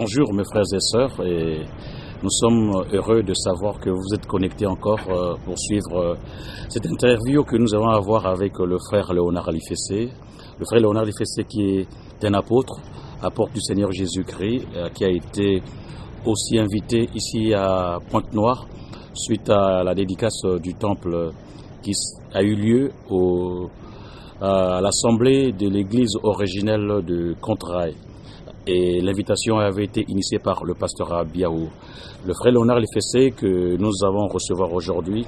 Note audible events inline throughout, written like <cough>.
Bonjour mes frères et sœurs et nous sommes heureux de savoir que vous êtes connectés encore euh, pour suivre euh, cette interview que nous allons avoir avec le frère Léonard Alifessé. Le frère Léonard Alifessé qui est un apôtre, apôtre du Seigneur Jésus-Christ, euh, qui a été aussi invité ici à Pointe-Noire suite à la dédicace du temple qui a eu lieu à l'assemblée de l'église originelle de Contrail et l'invitation avait été initiée par le pasteur Abiaou. Le frère Léonard Lefessé que nous avons recevoir aujourd'hui,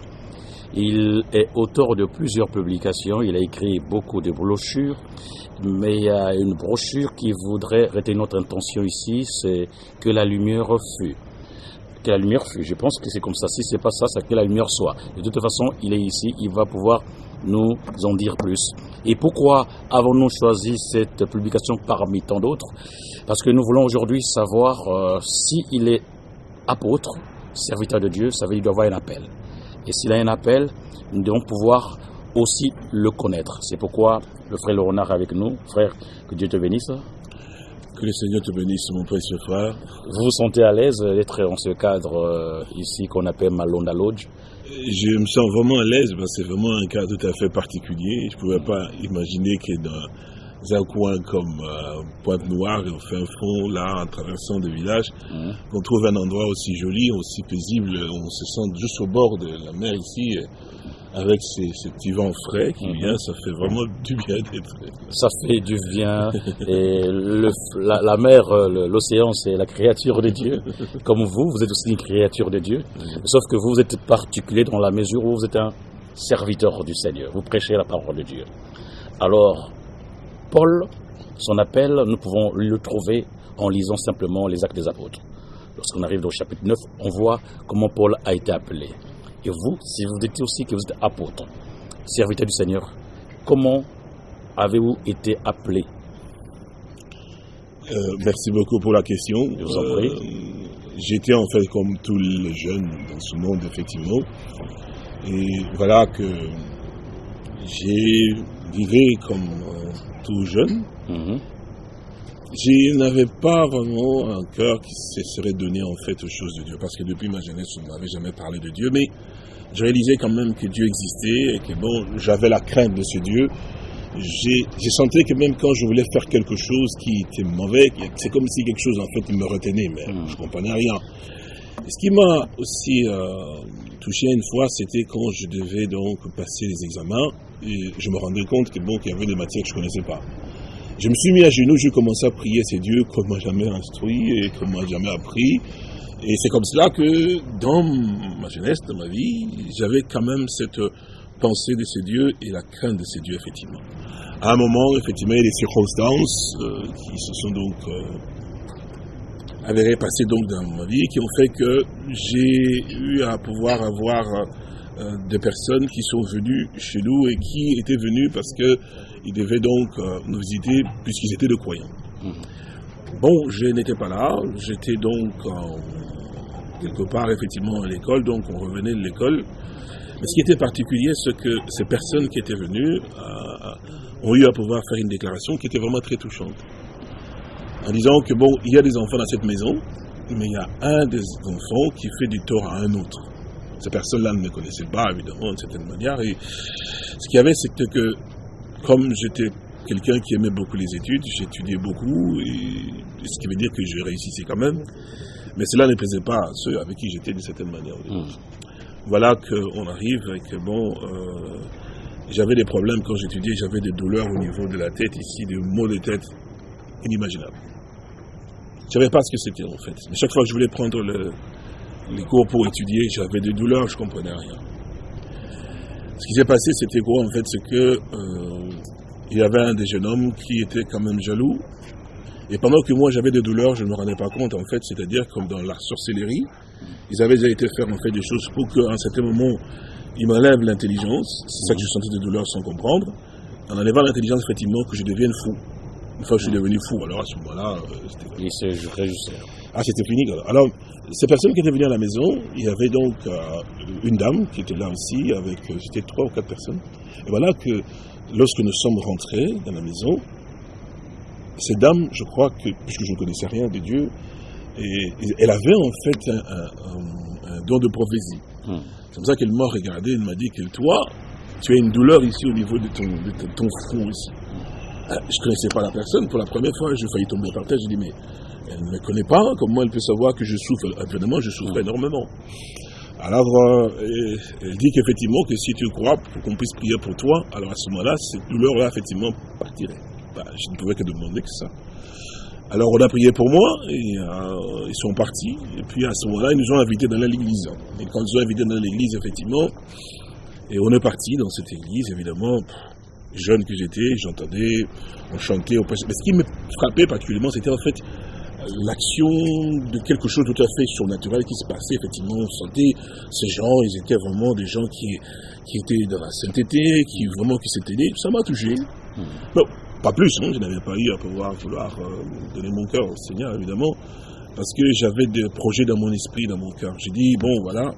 il est auteur de plusieurs publications, il a écrit beaucoup de brochures, mais il y a une brochure qui voudrait retenir notre intention ici, c'est que la lumière fût. Que la lumière fût. Je pense que c'est comme ça. Si c'est pas ça, c'est que la lumière soit. De toute façon, il est ici, il va pouvoir nous en dire plus. Et pourquoi avons-nous choisi cette publication parmi tant d'autres? Parce que nous voulons aujourd'hui savoir euh, s'il est apôtre, serviteur de Dieu, ça veut dire qu'il doit avoir un appel. Et s'il a un appel, nous devons pouvoir aussi le connaître. C'est pourquoi le frère Laurent est avec nous. Frère, que Dieu te bénisse. Que le Seigneur te bénisse, mon précieux frère. Vous vous sentez à l'aise d'être dans ce cadre euh, ici qu'on appelle Malonda Lodge? Je me sens vraiment à l'aise parce que c'est vraiment un cas tout à fait particulier. Je ne pouvais pas imaginer que dans un coin comme euh, Pointe-Noire, au fin fond, là, en traversant des villages, mmh. qu'on trouve un endroit aussi joli, aussi paisible. On se sent juste au bord de la mer ici avec ces, petits vents frais qui viennent, ça fait vraiment <laughs> du bien d'être. Ça fait du bien. Et le, la, mer, euh, l'océan, c'est la créature de Dieu. Comme vous, vous êtes aussi une créature de Dieu. Sauf que vous, vous êtes particulier dans la mesure où vous êtes un serviteur du Seigneur. Vous prêchez la parole de Dieu. Alors, Paul, son appel, nous pouvons le trouver en lisant simplement les actes des apôtres. Lorsqu'on arrive au chapitre 9, on voit comment Paul a été appelé. Et vous, si vous dites aussi que vous êtes apôtre, serviteur du Seigneur, comment avez-vous été appelé? Euh, Merci beaucoup pour la question. Je vous en prie. Euh, j'étais en fait comme tous les jeunes dans ce monde, effectivement. Et voilà que j'ai vécu comme euh, tout jeune. Mhm. Je n'avais pas vraiment un cœur qui se serait donné en fait aux choses de Dieu, parce que depuis ma jeunesse, on ne m'avait jamais parlé de Dieu, mais je réalisais quand même que Dieu existait et que bon, j'avais la crainte de ce Dieu. J'ai senti que même quand je voulais faire quelque chose qui était mauvais, c'est comme si quelque chose en fait me retenait, mais hmm. je ne comprenais rien. ce qui m'a aussi euh, touché une fois, c'était quand je devais donc passer les examens et je me rendais compte que bon, qu'il y avait des matières que je ne connaissais pas. Je me suis mis à genoux, j'ai commencé à prier ces dieux qu'on m'a jamais instruit et qu'on m'a jamais appris. Et c'est comme cela que dans ma jeunesse, dans ma vie, j'avais quand même cette pensée de ces dieux et la crainte de ces dieux, effectivement. À un moment, effectivement, il y a des circonstances euh, qui se sont donc euh, avérées passer donc dans ma vie, qui ont fait que j'ai eu à pouvoir avoir euh, des personnes qui sont venues chez nous et qui étaient venues parce que ils devaient donc euh, nous visiter puisqu'ils étaient de croyants. Mhm. Bon, je n'étais pas là, j'étais donc quelque part effectivement à l'école, donc on revenait de l'école. Mais ce qui était particulier, c'est que ces personnes qui étaient venues euh, ont eu à pouvoir faire une déclaration qui était vraiment très touchante. En disant que bon, il y a des enfants dans cette maison, mais il y a un des enfants qui fait du tort à un autre. Ces personnes-là ne me connaissaient pas, évidemment, d'une certaine manière. Et ce qu'il y avait, c'était que comme j'étais quelqu'un qui aimait beaucoup les études, j'étudiais beaucoup, et, ce qui veut dire que je réussissais quand même. Mais cela ne plaisait pas à ceux avec qui j'étais d'une certaine manière. Hmm. Voilà qu'on arrive et que bon, euh, j'avais des problèmes quand j'étudiais, j'avais des douleurs au niveau de la tête ici, des maux de tête inimaginables. Je ne savais pas ce que c'était en fait. Mais chaque fois que je voulais prendre les cours pour étudier, j'avais des douleurs, je ne comprenais rien. Ce qui s'est passé, c'était quoi en fait C'est que euh, il y avait un des jeunes hommes qui était quand même jaloux. Et pendant que moi j'avais des douleurs, je ne me rendais pas compte en fait, c'est-à-dire comme dans la sorcellerie, ils avaient déjà été faire en fait des choses pour qu'à un certain moment, ils m'enlèvent l'intelligence. C'est ça que je sentais des douleurs sans comprendre. En enlevant l'intelligence, effectivement, que je devienne fou. Une fois que je suis devenu fou, alors à ce moment-là, euh, c'était. Il se réjouissait. Ah, c'était fini. Alors, ces personnes qui étaient venues à la maison, il y avait donc euh, une dame qui était là aussi, avec, euh, c'était trois ou quatre personnes. Et voilà que lorsque nous sommes rentrés dans la maison, ces dames, je crois que, puisque je ne connaissais rien de Dieu, Et, elle avait en fait un, don de prophétie. Hmm. C'est comme ça qu'elle m'a regardé, elle m'a dit que toi, tu as une douleur ici au niveau de ton, de ton front ici. Euh, je ne connaissais pas la personne. Pour la première fois, j'ai failli tomber par terre. J'ai dit, mais elle ne me connaît pas. Comment elle peut savoir que je souffre? Évidemment, je souffre énormément. Alors, euh, elle dit qu'effectivement, que si tu crois pour qu'on puisse prier pour toi, alors à ce moment-là, cette douleur-là, effectivement, partirait. Bah, je ne pouvais que demander que ça. Alors, on a prié pour moi, et euh, ils sont partis. Et puis, à ce moment-là, ils nous ont invités dans l'église. Et quand ils nous ont invités dans l'église, effectivement, et on est parti dans cette église, évidemment, jeune que j'étais, j'entendais, on chantait, on Mais ce qui me frappait particulièrement, c'était en fait l'action de quelque chose de tout à fait surnaturel qui se passait. Effectivement, on sentait ces gens, ils étaient vraiment des gens qui, qui étaient dans la sainteté, qui vraiment qui s'étaient aidés. Ça m'a touché. Hmm. pas plus, hein, je n'avais pas eu à pouvoir vouloir euh, donner mon cœur au Seigneur, évidemment, parce que j'avais des projets dans mon esprit, dans mon cœur. J'ai dit, bon, voilà,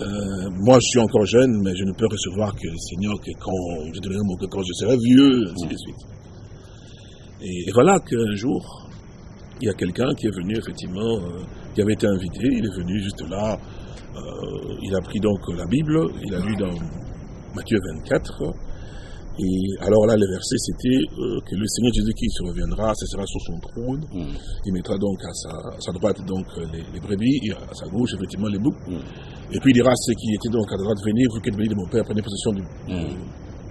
euh, moi, je suis encore jeune, mais je ne peux recevoir que le Seigneur que quand je donnerai mon cœur, quand je serai vieux, ainsi de suite. Et, voilà qu'un jour, il y a quelqu'un qui est venu, effectivement, euh, qui avait été invité, il est venu juste là, euh, il a pris donc la Bible, il a lu dans Matthieu 24, et alors là, le verset, c'était euh, que le Seigneur Jésus-Christ reviendra, ce sera sur son trône. Mm. Il mettra donc à sa, droite donc les, brebis, et à sa gauche, effectivement, les boucs. Mm. Et puis il dira à ceux qui étaient donc à droite, venez, vous qui êtes venus de mon Père, prenez possession du, mm.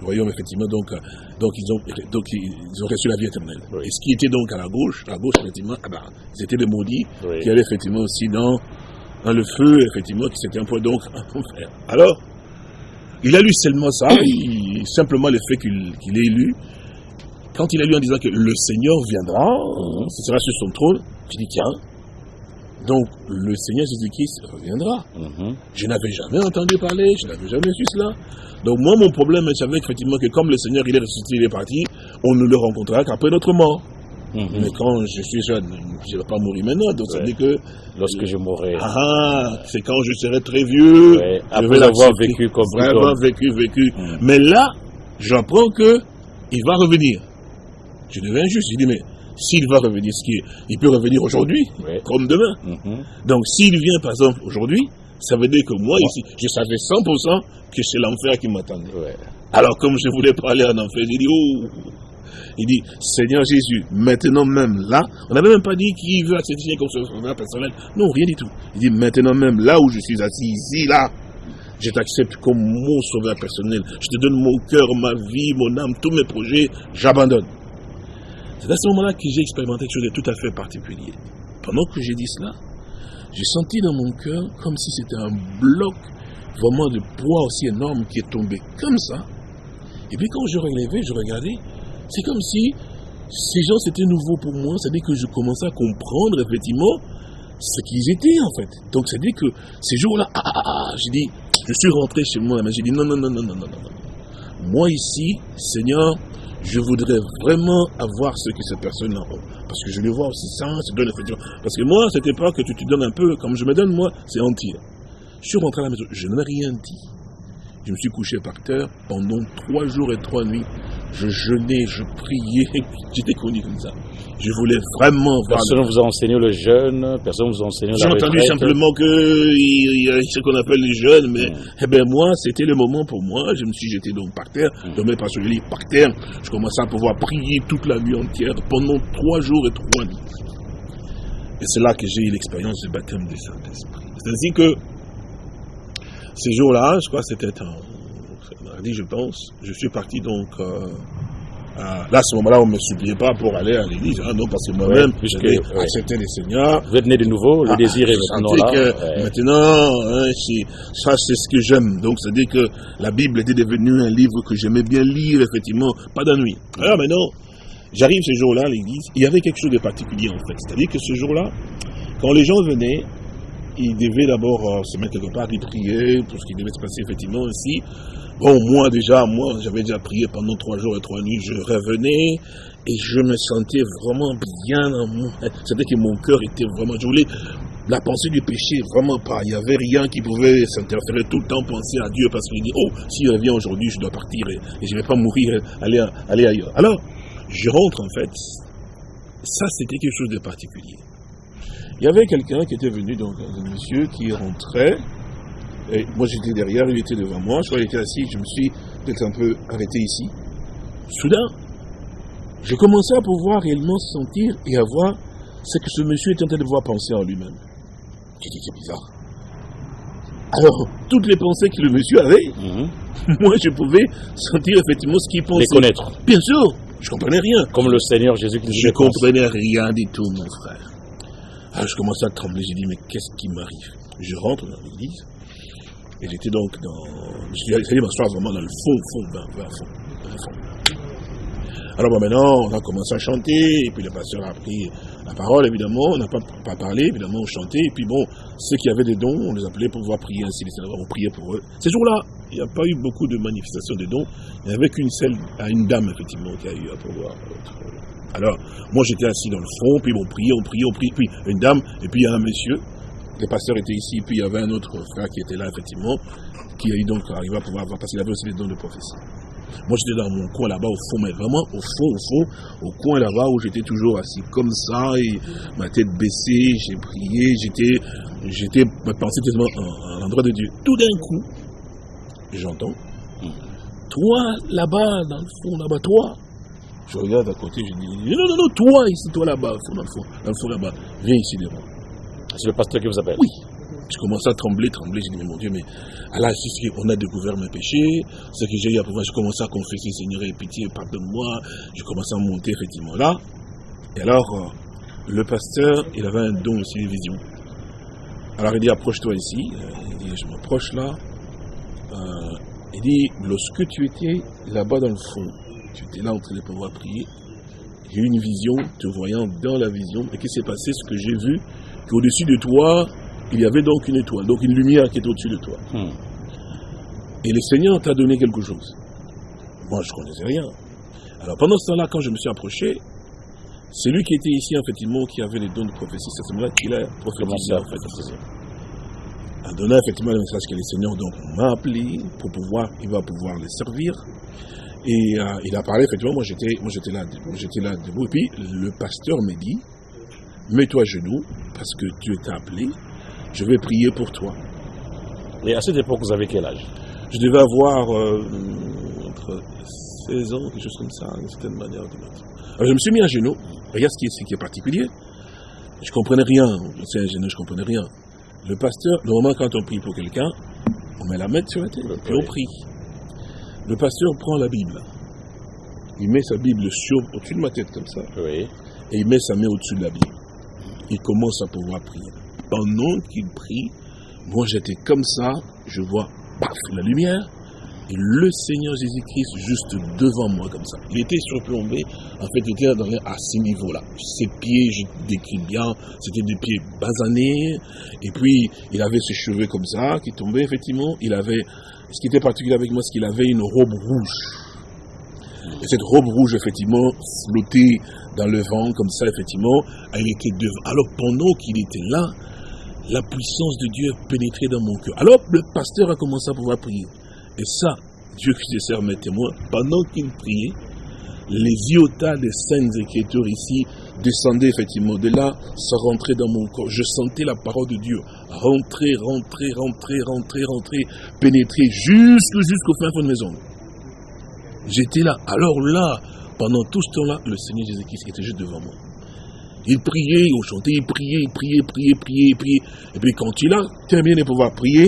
Royaume, effectivement. Donc, donc, ils ont, donc ils ont reçu la vie éternelle. Et ce qui était donc à la gauche, à gauche, effectivement, ah ben, c'était les maudits qui allaient effectivement aussi dans, dans le feu, effectivement, qui un peu donc en enfer. Alors, il a lu seulement ça, <coughs> simplement le fait qu'il ait lu. Quand il a lu en disant que le Seigneur viendra, mhm. ce sera sur son trône, je dis tiens, donc le Seigneur Jésus-Christ reviendra. Mhm. Je n'avais jamais entendu parler, je n'avais jamais su cela. Donc moi, mon problème, je savais effectivement que comme le Seigneur, il est ressuscité, il est parti, on ne le rencontrera qu'après notre mort. Mhm. Mais quand je suis jeune, je ne vais pas mourir maintenant. Donc ça veut dire que. Lorsque je mourrai. Ah, ah, c'est quand je serai très vieux. Après je vais avoir vécu comme Après avoir vécu, vécu. Mhm. Mais là, j'apprends que il va revenir. Je deviens juste. Je dis, mais s'il va revenir, ce qui il peut revenir aujourd'hui, comme demain. Mhm. Donc s'il vient par exemple aujourd'hui, ça veut dire que moi ici, je savais 100% que c'est l'enfer qui m'attendait. Alors comme je voulais parler en enfer, j'ai dit, oh, il dit, Seigneur Jésus, maintenant même là, on n'avait même pas dit qu'il veut accepter comme sauveur personnel. Non, rien du tout. Il dit, maintenant même là où je suis assis, ici, là, je t'accepte comme mon sauveur personnel. Je te donne mon cœur, ma vie, mon âme, tous mes projets, j'abandonne. C'est à ce moment-là que j'ai expérimenté quelque chose de tout à fait particulier. Pendant que j'ai dit cela, j'ai senti dans mon cœur comme si c'était un bloc vraiment de poids aussi énorme qui est tombé comme ça. Et puis quand je relevais, je regardais, c'est comme si ces gens c'était nouveau pour moi, c'est-à-dire que je commençais à comprendre effectivement ce qu'ils étaient en fait. Donc c'est-à-dire que ces jours-là, ah, ah, ah, j'ai dit, je suis rentré chez moi, mais j'ai dit non, non, non, non, non, non, non. Moi ici, Seigneur, je voudrais vraiment avoir ce que ces personnes ont. Parce que je les vois aussi ça, se donne effectivement. Parce que moi, c'était pas que tu te donnes un peu, comme je me donne, moi, c'est entier. Je suis rentré à la maison, je n'ai rien dit. Je me suis couché par terre pendant trois jours et trois nuits je jeûnais, je priais, <laughs> j'étais connu comme ça. Je voulais vraiment voir. Personne ne vous a enseigné le jeûne, personne ne vous a enseigné la J'ai entendu simplement qu'il y a ce qu'on appelle les jeûnes, mais mm. eh ben moi, c'était le moment pour moi. Je me suis jeté donc par terre, mm. je me pas sur le lit par terre. Je commençais à pouvoir prier toute la nuit entière pendant trois jours et trois nuits. Et c'est là que j'ai eu l'expérience du baptême du Saint-Esprit. C'est ainsi que ces jours-là, je crois que c'était un dit je pense. Je suis parti donc. Euh, là, à ce moment-là, on ne me suppliait pas pour aller à l'église. Hein, non, parce que moi-même, ouais, j'avais ouais. accepté les seigneurs. Vous êtes né de nouveau, le ah, désir est maintenant là. Que Maintenant, hein, ça, c'est ce que j'aime. Donc, c'est-à-dire que la Bible était devenue un livre que j'aimais bien lire, effectivement, pas d'ennui. Alors maintenant, j'arrive ce jour-là à l'église. Il y avait quelque chose de particulier, en fait. C'est-à-dire que ce jour-là, quand les gens venaient, ils devaient d'abord euh, se mettre quelque part, ils prier pour ce qui devait se passer effectivement aussi. Bon, moi déjà, moi, j'avais déjà prié pendant trois jours et trois nuits, je revenais et je me sentais vraiment bien. <laughs> C'était que mon cœur était vraiment... Je voulais la pensée du péché, vraiment pas. Il n'y avait rien qui pouvait s'interférer tout le temps, penser à Dieu, parce qu'il dit, oh, s'il revient aujourd'hui, je dois partir et, je ne vais pas mourir, aller, aller ailleurs. Alors, je rentre en fait. Ça, c'était quelque chose de particulier. Il y avait quelqu'un qui était venu, donc un monsieur qui rentrait, et moi j'étais derrière, il était devant moi, je crois qu'il était assis, je me suis peut-être un peu arrêté ici. Soudain, j'ai commencé à pouvoir réellement sentir et à voir ce que ce monsieur était en train de voir penser en lui-même. J'ai dit, c'est bizarre. Alors, toutes les pensées que le monsieur avait, mhm. <laughs> moi je pouvais sentir effectivement ce qu'il pensait. Les connaître. Bien sûr, je comprenais rien. Comme le Seigneur Jésus qui Je comprenais rien du tout, mon frère. Alors je commençais à trembler, j'ai dit, mais qu'est-ce qui m'arrive? Je rentre dans l'église, et j'étais donc dans. Allé m'asseoir vraiment dans le fond, fond, dans le fond. Fond. Alors maintenant, on a commencé à chanter, et puis le pasteur a pris la parole, évidemment, on n'a pas, pas, parlé, évidemment, on chantait, et puis bon, ceux qui avaient des dons, on les appelait pour pouvoir prier ainsi, on priait pour eux. Ces jours-là, il n'y a pas eu beaucoup de manifestations de dons, il n'y avait qu'une seule, à une dame, effectivement, qui a eu à pouvoir Alors, moi j'étais assis dans le fond, puis bon, on priait, on priait, on priait, puis une dame, et puis il y a un monsieur, le pasteur était ici, puis il y avait un autre frère qui était là, effectivement, qui a eu donc arrivé à pouvoir avoir, parce qu'il avait aussi des dons de prophétie. Moi, j'étais dans mon coin là-bas, au fond, mais vraiment au fond, au fond, au coin là-bas où j'étais toujours assis comme ça, et ma tête baissée, j'ai prié, j'étais, j'étais, ma pensée tellement à, l'endroit de Dieu. Tout d'un coup, j'entends, toi là-bas, dans le fond, là-bas, toi. Je regarde à côté, je dis, non, non, non, toi ici, toi là-bas, dans le fond, dans le fond là-bas, viens ici devant. C'est le pasteur qui vous appelle Oui. Je commence à trembler, trembler. J'ai dit, mais mon Dieu, mais là, on a découvert mes péchés, ce que j'ai eu à pouvoir, je commence à confesser, Seigneur, et pitié, pardonne-moi. Je commence à monter effectivement là. Et alors, euh, le pasteur, il avait un don aussi de vision. Alors il dit, approche-toi ici. Euh, il dit, je m'approche là. Euh, il dit, lorsque tu étais là-bas dans le fond, tu étais là en train de pouvoir prier, j'ai eu une vision, te voyant dans la vision. Et qu'est-ce qui s'est passé? Ce que j'ai vu, qu'au-dessus de toi, il y avait donc une étoile, donc une lumière qui est au-dessus de toi. Hmm. Et le Seigneur t'a donné quelque chose. Moi, je ne connaissais rien. Alors pendant ce temps-là, quand je me suis approché, celui qui était ici, effectivement, qui avait les dons de prophétie, c'est ce là qu'il a prophétisé, en fait. A donné effectivement le message que le Seigneur m'a appelé pour pouvoir, il va pouvoir les servir. Et euh, il a parlé, effectivement, moi j'étais, moi j'étais là, j'étais là debout. Et puis le pasteur m'a dit, mets-toi à genoux, parce que Dieu t'a appelé, je vais prier pour toi. Et à cette époque, vous avez quel âge? Je devais avoir euh, entre 16 ans, quelque chose comme ça, d'une certaine manière. Alors je me suis mis à genoux. Regarde ce qui est, ce qui est particulier. Je comprenais rien. C'est un genou, je comprenais rien. Le pasteur, normalement, quand on prie pour quelqu'un, on met la main sur la tête et on prie. Le pasteur prend la Bible. Il met sa Bible sur, au-dessus de ma tête comme ça. Oui. Et il met sa main au-dessus de la Bible. Il commence à pouvoir prier pendant qu'il prie, moi j'étais comme ça, je vois, paf, la lumière, et le Seigneur Jésus-Christ juste devant moi comme ça. Il était surplombé, en fait il était à ce niveau-là. Ses pieds, je décris bien, c'était des pieds basanés, et puis il avait ses cheveux comme ça, qui tombaient effectivement, il avait, ce qui était particulier avec moi, c'est qu'il avait une robe rouge. Et cette robe rouge, effectivement, flottait dans le vent, comme ça, effectivement, elle était devant. Alors, pendant qu'il était là, la puissance de Dieu pénétrait dans mon cœur. Alors le pasteur a commencé à pouvoir prier. Et ça, Dieu qui se sert mes témoins, pendant qu'il priait, les iota des saintes écritures ici descendaient effectivement de là, ça rentrait dans mon corps. Je sentais la parole de Dieu rentrer, rentrer, rentrer, rentrer, rentrer, pénétrer jusqu'au jusqu'au fin fond de maison. J'étais là. Alors là, pendant tout ce temps-là, le Seigneur Jésus-Christ était juste devant moi. Il priait, il chantait, il priait, il priait, priait, priait, priait. Et puis quand il a terminé de pouvoir prier,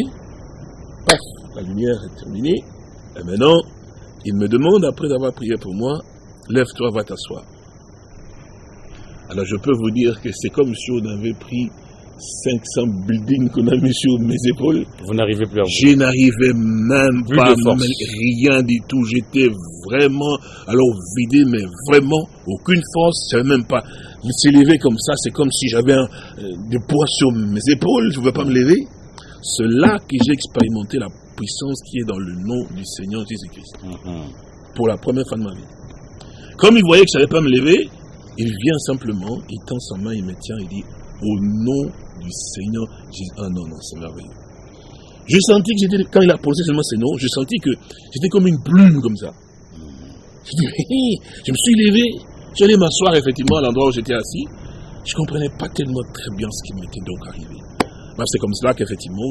paf, la lumière est terminée. Et maintenant, il me demande, après avoir prié pour moi, lève-toi, va t'asseoir. Alors je peux vous dire que c'est comme si on avait pris 500 buildings qu'on a mis sur mes épaules. Vous n'arrivez plus à vous. Je n'arrivais même pas, rien du tout. J'étais vraiment, alors vidé, mais vraiment aucune force. Je même pas s'élever comme ça. C'est comme si j'avais euh, des poids sur mes épaules. Je ne pouvais pas me lever. C'est là que j'ai expérimenté la puissance qui est dans le nom du Seigneur Jésus-Christ. Mm-hmm. Pour la première fois de ma vie. Comme il voyait que je ne savais pas me lever, il vient simplement, il tend sa main, il me tient, il dit, au nom du Seigneur Jésus. Ah non, non, c'est merveilleux. Je sentis que j'étais, quand il a posé seulement ces noms, je sentis que j'étais comme une plume comme ça. <laughs> Je, me suis levé, je suis allé m'asseoir effectivement à l'endroit où j'étais assis. je comprenais pas tellement très bien ce qui m'était donc arrivé. c'est comme cela qu'effectivement,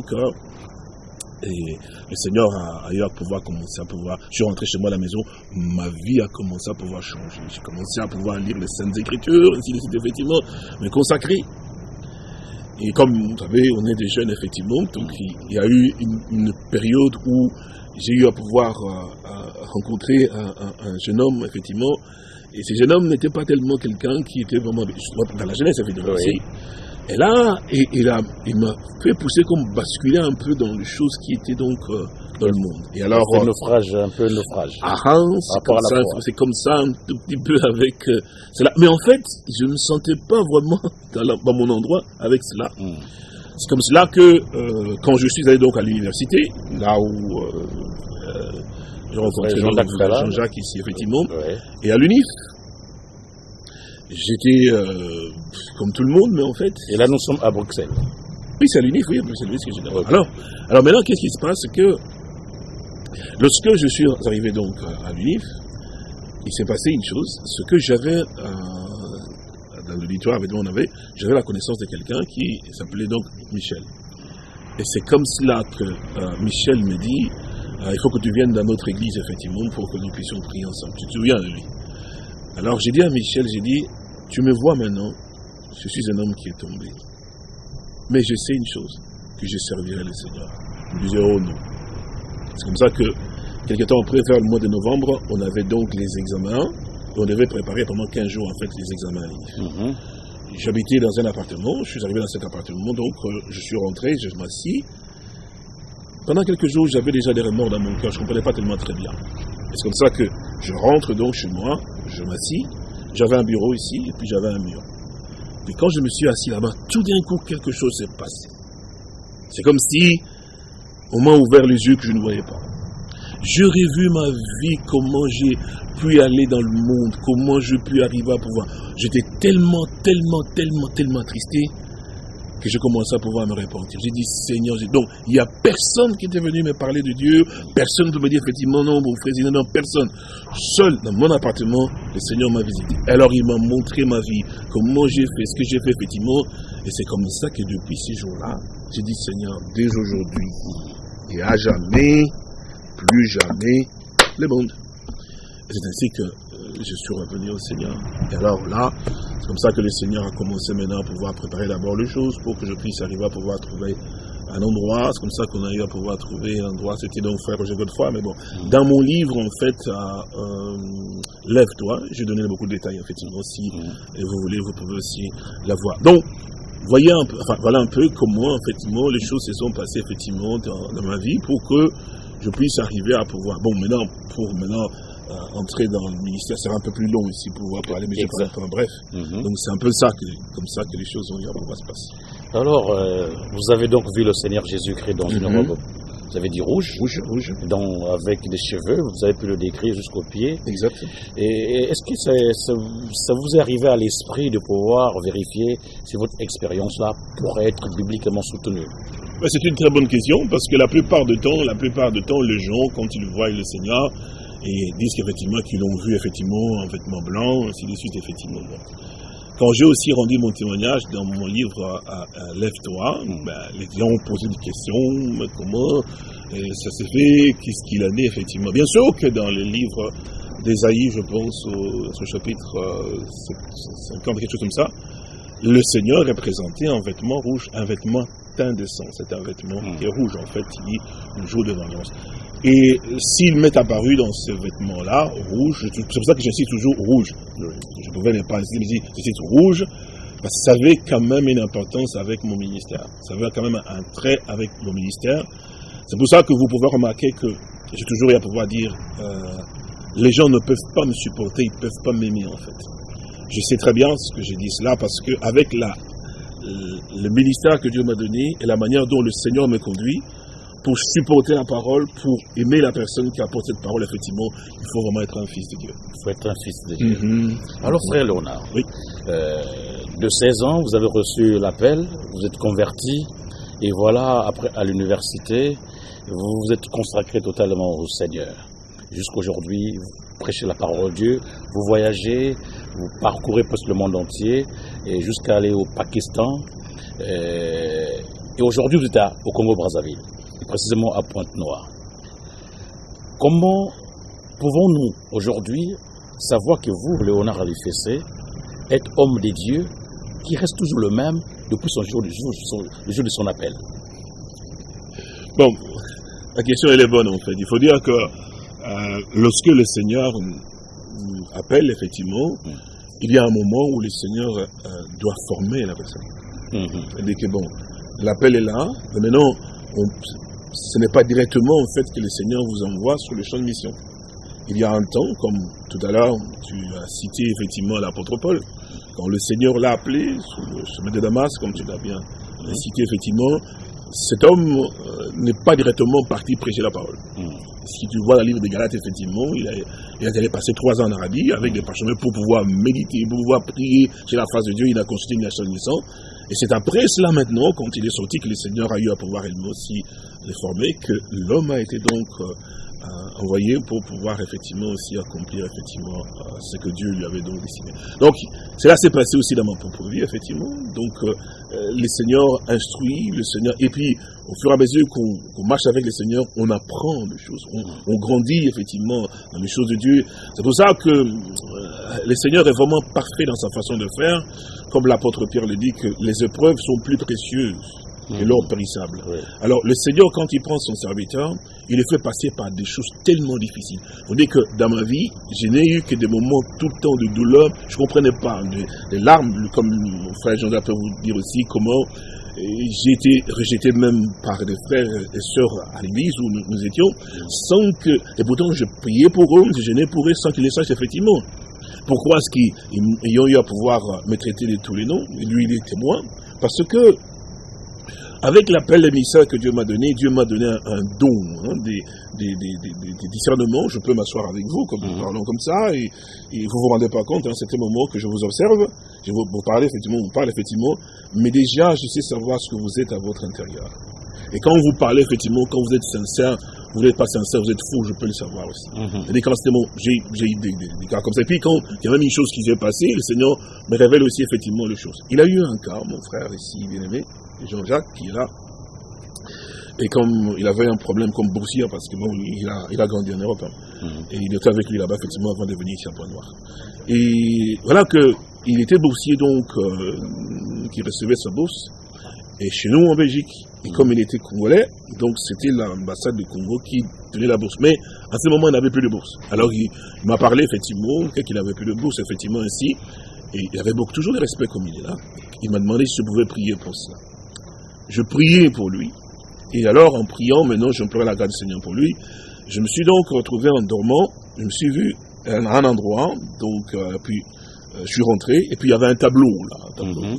le Seigneur a eu à pouvoir commencer à pouvoir. Je suis rentré chez moi à la maison, ma vie a commencé à pouvoir changer. J'ai commencé à pouvoir lire les Saintes Écritures, ainsi de effectivement, me consacrer. Et comme vous savez, on est des jeunes, effectivement, donc il y a eu une, période où j'ai eu à pouvoir euh, rencontrer un, jeune homme, effectivement, et ce jeune homme n'était pas tellement quelqu'un qui était vraiment dans la jeunesse, effectivement. Oui. Et là, il, m'a fait pousser comme basculer un peu dans les choses qui étaient donc euh, dans le monde. Et alors, un naufrage, un peu naufrage. Ah, c'est comme, comme, ça, un tout petit peu avec euh, cela. Mais en fait, je ne me sentais pas vraiment <laughs> dans, mon endroit avec cela. Hmm. C'est comme cela que euh, quand je suis allé donc à l'université, là où j'ai rencontré Jean-Jacques ici, effectivement, et à l'UNIF, J'étais euh, comme tout le monde, mais en fait. Et là, nous sommes à Bruxelles. Oui, c'est à l'UNIF, oui, c'est l'UNIF que j'ai alors, alors maintenant, qu'est-ce qui se passe? C'est que lorsque je suis arrivé donc à l'UNIF, il s'est passé une chose, ce que j'avais euh, dans l'auditoire avec on avait, j'avais la connaissance de quelqu'un qui s'appelait donc Michel. Et c'est comme cela que euh, Michel me dit, il faut que tu viennes dans notre église, effectivement, pour que nous puissions prier ensemble. Tu te souviens de lui? Alors j'ai dit à Michel, j'ai dit, tu me vois maintenant, je suis un homme qui est tombé. Mais je sais une chose, que je servirai le Seigneur. Je disais, oh non. C'est comme ça que, quelques temps après, vers le mois de novembre, on avait donc les examens. on devait préparer pendant 15 jours, en fait, les examens mhm. J'habitais dans un appartement, je suis arrivé dans cet appartement, donc euh, je suis rentré, je m'assis. Pendant quelques jours, j'avais déjà des remords dans mon cœur, je ne comprenais pas tellement très bien. C'est comme ça que je rentre donc chez moi, je m'assis, j'avais un bureau ici, et puis j'avais un mur. Et quand je me suis assis là-bas, tout d'un coup, quelque chose s'est passé. C'est comme si on m'a ouvert les yeux que je ne voyais pas. J'aurais vu ma vie, comment j'ai pu aller dans le monde, comment je pu arriver à pouvoir. J'étais tellement, tellement, tellement, tellement attristé que je commençais à pouvoir me repentir. J'ai dit, Seigneur, donc il n'y a personne qui était venu me parler de Dieu, personne ne me dire effectivement non, mon frère, non, personne. Seul dans mon appartement, le Seigneur m'a visité. Alors il m'a montré ma vie, comment j'ai fait, ce que j'ai fait effectivement. Et c'est comme ça que depuis ces jours-là, j'ai dit, Seigneur, dès aujourd'hui et à jamais, plus jamais, le monde. C'est ainsi que je suis revenu au Seigneur. Et alors là, c'est comme ça que le Seigneur a commencé maintenant à pouvoir préparer d'abord les choses pour que je puisse arriver à pouvoir trouver un endroit. C'est comme ça qu'on a eu à pouvoir trouver un endroit. C'était donc frère Roger Godefroy. Mais bon, dans mon livre, en fait, euh, Lève-toi, j'ai donné beaucoup de détails, effectivement. Si et vous voulez, vous pouvez aussi la voir. Donc, voyez un peu, enfin, voilà un peu comment, effectivement, les choses se sont passées, effectivement, dans, dans ma vie pour que je puisse arriver à pouvoir. Bon, maintenant, pour maintenant entrer dans le ministère, c'est un peu plus long ici pour pouvoir parler, mais je vais pas bref. Mhm. Donc c'est un peu ça, que, comme ça que les choses vont pouvoir se passer. Alors, euh, vous avez donc vu le Seigneur Jésus-Christ dans une mhm. robe, vous avez dit rouge, rouge, rouge. avec des cheveux, vous avez pu le décrire jusqu'aux pieds. Exact. Et, est-ce que ça, ça, vous est arrivé à l'esprit de pouvoir vérifier si votre expérience-là pourrait être bibliquement soutenue? C'est une très bonne question, parce que la plupart du temps, la plupart du temps, les gens, quand ils voient le Seigneur, et disent qu'effectivement qu'ils l'ont vu effectivement en vêtements blancs, ainsi de suite, effectivement. Quand j'ai aussi rendu mon témoignage dans mon livre à, Lève-toi, ben, les gens ont posé des questions, comment ça s'est fait, qu'est-ce qu'il en est effectivement. Bien sûr que dans le livre d'Esaïe, je pense au, chapitre 50, euh, quelque chose comme ça, le Seigneur est présenté en vêtements rouges, un vêtement teint de sang. C'est un vêtement qui est rouge, en fait, il dit le jour de vengeance. Et s'il m'est apparu dans ce vêtement-là, rouge, c'est pour ça que suis toujours rouge. Je pouvais ne pas mais je rouge, parce que ça avait quand même une importance avec mon ministère. Ça avait quand même un trait avec mon ministère. C'est pour ça que vous pouvez remarquer que j'ai toujours eu à pouvoir dire, euh, les gens ne peuvent pas me supporter, ils ne peuvent pas m'aimer en fait. Je sais très bien ce que j'ai dit cela parce que avec la, le ministère que Dieu m'a donné et la manière dont le Seigneur me conduit, pour supporter la parole, pour aimer la personne qui apporte cette parole, effectivement, il faut vraiment être un fils de Dieu. Il faut être un fils de Dieu. Mhm. Alors, frère Léonard, oui. Euh, de 16 ans, vous avez reçu l'appel, vous êtes converti, et voilà, après, à l'université, vous vous êtes consacré totalement au Seigneur. Jusqu'aujourd'hui, vous prêchez la parole de Dieu, vous voyagez, vous parcourez presque le monde entier, et jusqu'à aller au Pakistan. Et, aujourd'hui, vous êtes au Congo-Brazzaville, précisément à Pointe-Noire. Comment pouvons-nous aujourd'hui savoir que vous, Léonard Alifessé, êtes homme des dieux qui reste toujours le même depuis son jour, le jour, le jour de son appel? Bon, la question elle est bonne en fait. Il faut dire que euh, lorsque le Seigneur appelle effectivement, mm. il y a un moment où le Seigneur euh, doit former la personne. Mm-hmm. C'est-à-dire que bon, l'appel est là, mais maintenant, ce n'est pas directement en fait que le Seigneur vous envoie sur le champ de mission. Il y a un temps, comme tout à l'heure, tu as cité effectivement l'apôtre Paul, quand le Seigneur l'a appelé sur le chemin de Damas, comme tu l'as bien cité effectivement, cet homme euh, n'est pas directement parti prêcher la parole. Hmm. Si tu vois le livre des Galates, effectivement, il, a, il allé passer trois ans en Arabie avec des parchemins pour pouvoir méditer, pour pouvoir prier chez la face de Dieu. Il a consulté une nation Et c'est après cela maintenant, quand il est sorti, que le Seigneur a eu à pouvoir aussi les former, que l'homme a été donc euh, envoyé pour pouvoir effectivement aussi accomplir effectivement euh, ce que Dieu lui avait donc décidé. Donc cela s'est passé aussi dans ma propre vie effectivement. Donc euh, euh, le Seigneur instruit, le Seigneur et puis au fur et à mesure qu'on marche avec le Seigneur, on apprend des choses, on, grandit effectivement dans les choses de Dieu. C'est pour ça que le Seigneur est vraiment parfait dans sa façon de faire, comme l'apôtre Pierre le dit que les épreuves sont plus précieuses et l'or périssable. Alors le Seigneur, quand il prend son serviteur, il le fait passer par des choses tellement difficiles. Vous dites que dans ma vie, je n'ai eu que des moments tout le temps de douleur. Je ne comprenais pas. Des, larmes, comme mon frère Jean peut vous dire aussi comment euh, j'ai été rejeté même par des frères et sœurs à l'église où nous, étions, sans que, et pourtant je priais pour eux, je gênais pour eux sans qu'ils les sachent effectivement. Pourquoi est-ce qu'ils ont eu à pouvoir me traiter de tous les noms? Lui, il est témoin. Parce que avec l'appel d'émissaire que Dieu m'a donné, Dieu m'a donné un, don, hein, des, discernements. Je peux m'asseoir avec vous, comme nous mhm. parlons comme ça, et, vous vous vous rendez pas compte, à un certain moment que je vous observe, je vous, vous parle effectivement, vous parle effectivement, mais déjà je sais savoir ce que vous êtes à votre intérieur. Et quand vous parlez effectivement, quand vous êtes sincère, vous n'êtes pas sincère, vous êtes fou, je peux le savoir aussi. Mm -hmm. Et quand j'ai eu des, cas comme ça. Et puis quand il y a même une chose qui s'est passée, le Seigneur me révèle aussi effectivement les choses. Il a eu un cas, mon frère ici, bien aimé, Jean-Jacques, qui est là. Et comme il avait un problème comme boursier, parce que bon, il a, il a grandi en Europe, hein. mhm. et il était avec lui là-bas, effectivement, avant de venir ici à Point-Noir. Et voilà que il était boursier, donc, euh, qui recevait sa bourse, et chez nous en Belgique. Et comme il était congolais, donc c'était l'ambassade du Congo qui tenait la bourse. Mais à ce moment, il n'avait plus de bourse. Alors il, m'a parlé effectivement qu'il n'avait plus de bourse, effectivement ainsi. Et il avait beaucoup, toujours de respect comme il est là. Il m'a demandé si je pouvais prier pour cela je priais pour lui. Et alors, en priant, maintenant, je pleurais la grâce du Seigneur pour lui. Je me suis donc retrouvé en dormant. Je me suis vu à un endroit, donc, euh, puis euh, je suis rentré, et puis il y avait un tableau, là. Mhm.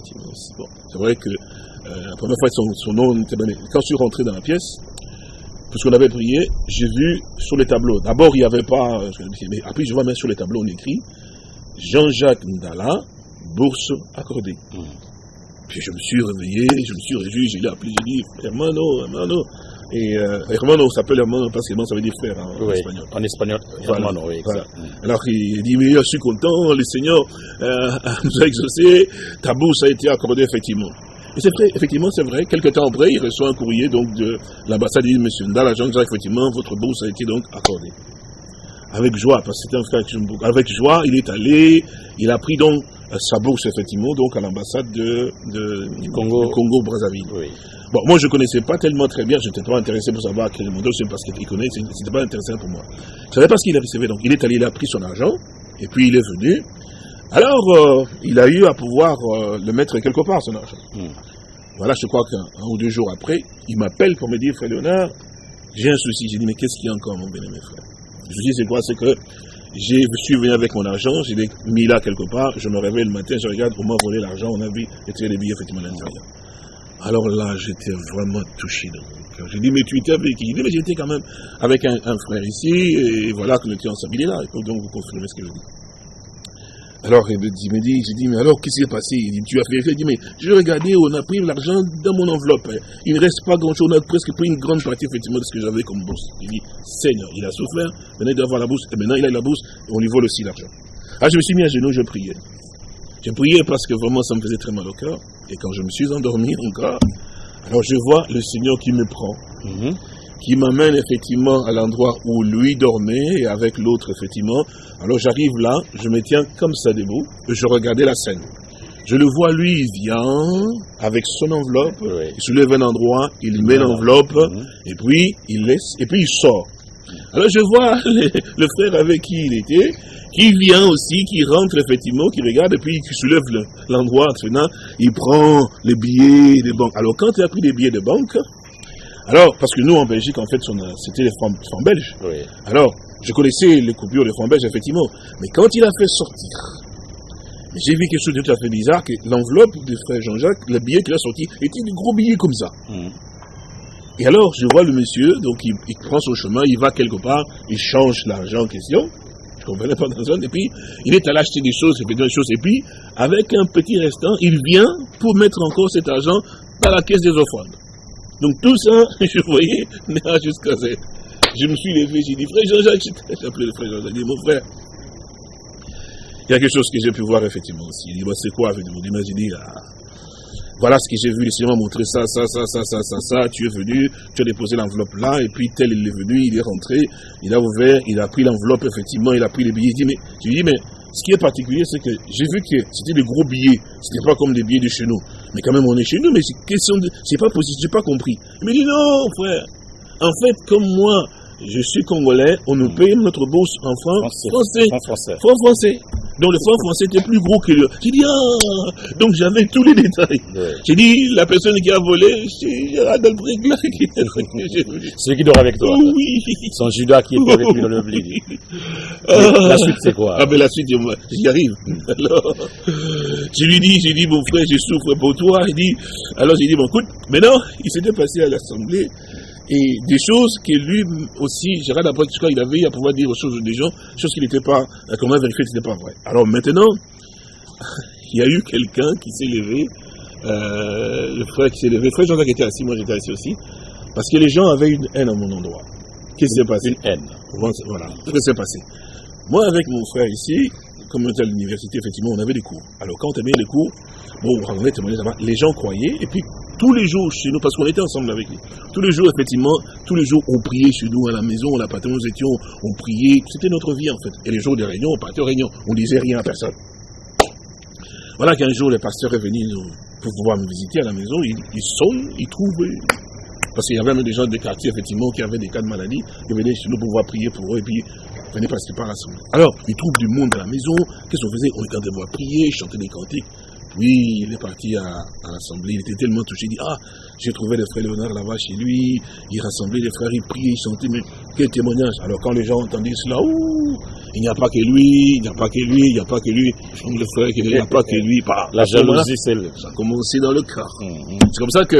c'est vrai que la première fois, son, nom était donné. Quand je suis rentré dans la pièce, puisqu'on avait prié, j'ai vu sur les tableaux. D'abord, il n'y avait pas. Mais après, je vois même sur les tableaux, on écrit Jean-Jacques Ndala, bourse accordée. Mhm. Puis je me suis réveillé, je me suis réjoui, je l'ai appelé, j'ai dit, hermano, hermano. Et euh, hermano s'appelle hermano parce que ça veut dire frère en oui, espagnol. En espagnol, hermano, oui. Voilà. Alors il dit, mais je suis content, le Seigneur euh, <laughs> nous a exaucé, ta bourse a été accordée effectivement. Et c'est vrai, effectivement, c'est vrai. Quelques temps après, il reçoit un courrier donc de l'ambassade. Il dit, monsieur Ndala Jean, effectivement, votre bourse a été donc accordée. Avec joie, parce que c'était un frère Avec joie, il est allé, il a pris donc sa bourse, effectivement, donc à l'ambassade de, du Congo, Congo Brazzaville. Bon, moi, je ne connaissais pas tellement très bien, je n'étais pas intéressé pour savoir quel modèle, c'est parce qu'il connaît, c'était pas intéressant pour moi. Je ne savais pas ce qu'il avait fait, donc il est allé, il a pris son argent, et puis il est venu. Alors, euh, il a eu à pouvoir euh, le mettre quelque part, son argent. Hmm. Voilà, je crois qu'un ou deux jours après, il m'appelle pour me dire, frère Léonard, j'ai un souci. J'ai dit, mais qu'est-ce qu'il y a encore, mon bien-aimé frère? Je lui dis, c'est quoi? C'est que je suis venu avec mon argent, je l'ai mis là quelque part, je me réveille le matin, je regarde, on m'a volé l'argent, on a vu, et les billets effectivement à l'intérieur. Alors là, j'étais vraiment touché dans mon cœur. J'ai dit, mais tu étais avec qui? Il dit, mais j'étais quand même avec un, frère ici, et voilà que nous étions est là, il faut donc vous confirmer ce que je dis. Alors il me dit, j'ai dit, mais alors qu'est-ce qui s'est passé? Il dit, tu as fait Il dit, mais je regardais, on a pris l'argent dans mon enveloppe. Il ne reste pas grand-chose, on a presque pris une grande partie effectivement de ce que j'avais comme bourse. Il dit, Seigneur, il a souffert, maintenant il doit avoir la bourse, et maintenant il a la bourse, et on lui vole aussi l'argent. Ah, je me suis mis à genoux, je priais. Je priais parce que vraiment ça me faisait très mal au cœur. Et quand je me suis endormi encore, alors je vois le Seigneur qui me prend, mhm. Qui m'amène effectivement à l'endroit où lui dormait et avec l'autre effectivement. Alors j'arrive là, je me tiens comme ça debout, et je regardais la scène. Je le vois, lui, il vient avec son enveloppe, il soulève un endroit, il met l'enveloppe, et puis il laisse, et puis il sort. Alors je vois <laughs> le, frère avec qui il était, qui vient aussi, qui rentre effectivement, qui regarde, et puis qui soulève l'endroit, il prend les billets de banque. Alors quand il a pris les billets de banque, alors, parce que nous en Belgique, en fait, c'était les francs, belges. Alors, je connaissais les coupures des francs belges, effectivement. Mais quand il a fait sortir, j'ai vu quelque chose de tout à fait bizarre, que l'enveloppe du frère Jean-Jacques, le billet qu'il a sorti, était des gros billets comme ça. Mmh. Et alors, je vois le monsieur, donc il, prend son chemin, il va quelque part, il change l'argent en question. Je ne comprenais pas dans zone. Et puis, il est allé acheter des choses, et des choses. Et puis, avec un petit restant, il vient pour mettre encore cet argent dans la caisse des offrandes. Donc, tout ça, <laughs> je voyais, <laughs> jusqu'à ça. Je me suis levé, j'ai dit, frère Jean-Jacques, j'ai appelé le frère Jean-Jacques, j'ai dit, mon frère, il y a quelque chose que j'ai pu voir effectivement aussi. Il dit, c'est quoi vous J'ai ah, voilà ce que j'ai vu, le Seigneur m'a montré ça, ça, ça, ça, ça, ça, ça, tu es venu, tu as déposé l'enveloppe là, et puis tel il est venu, il est rentré, il a ouvert, il a pris l'enveloppe, effectivement, il a pris les billets, il dit, mais, je lui dis, mais, ce qui est particulier, c'est que j'ai vu que c'était des gros billets, c'était pas comme des billets de chez nous. Mais quand même, on est chez nous, mais c'est question de, c'est pas possible, j'ai pas compris. Il me dit, non, frère, en fait, comme moi, je suis congolais, on nous paye notre bourse en francs français. français. Francs français. Donc le franc français était plus gros que le. J'ai dit, ah Donc j'avais tous les détails. J'ai dit, la personne qui a volé, c'est Gérard Delbrec là. Celui qui dort avec toi. Oui. Son Judas qui est avec lui dans le blé. Ah. La suite, c'est quoi? Ah, mais la suite, j'y arrive. Alors, je lui dis, j'ai dit, mon frère, je souffre pour toi. Il dit, alors j'ai dit, bon, écoute, maintenant, il s'était passé à l'Assemblée et des choses que lui aussi, Gérard après il avait à pouvoir dire aux choses des gens, choses qui n'étaient pas, euh, comment vérifier que ce n'était pas vrai. Alors maintenant, <laughs> il y a eu quelqu'un qui s'est levé, euh, le frère qui s'est levé, le frère Jean-Jacques était assis, moi j'étais assis aussi, parce que les gens avaient une haine à mon endroit. Qu'est-ce qui s'est passé? Une haine. Voilà, qu'est-ce qui s'est passé? Moi, avec mon frère ici, comme on était à l'université, effectivement, on avait des cours. Alors, quand on avait des cours, bon, on les gens croyaient, et puis tous les jours chez nous, parce qu'on était ensemble avec lui, tous les jours, effectivement, tous les jours, on priait chez nous à la maison, on partait, nous étions, on priait, c'était notre vie en fait. Et les jours des réunions, on partait aux réunions, on disait rien à personne. Voilà qu'un jour, le pasteur est venu pour pouvoir me visiter à la maison, il, il sonne, il trouve, parce qu'il y avait même des gens des quartiers, effectivement, qui avaient des cas de maladie, qui venaient chez nous pour pouvoir prier pour eux, et puis venaient presque pas rassembler. Alors, il trouve du monde à la maison, qu'est-ce qu'on faisait? On était en train de prier, chanter des cantiques. Oui, il est parti à, l'Assemblée, il était tellement touché, il dit, ah, j'ai trouvé le frère Léonard là-bas chez lui, il rassemblait les frères, il priait, il chantait, mais quel témoignage. Alors quand les gens entendaient cela, ouh, il n'y a pas que lui, il n'y a pas que lui, il n'y a pas que lui, le frère, il n'y a pas que lui. <laughs> La jalousie, c'est le... Ça a commencé dans le cœur. Hum, hum. C'est comme ça que,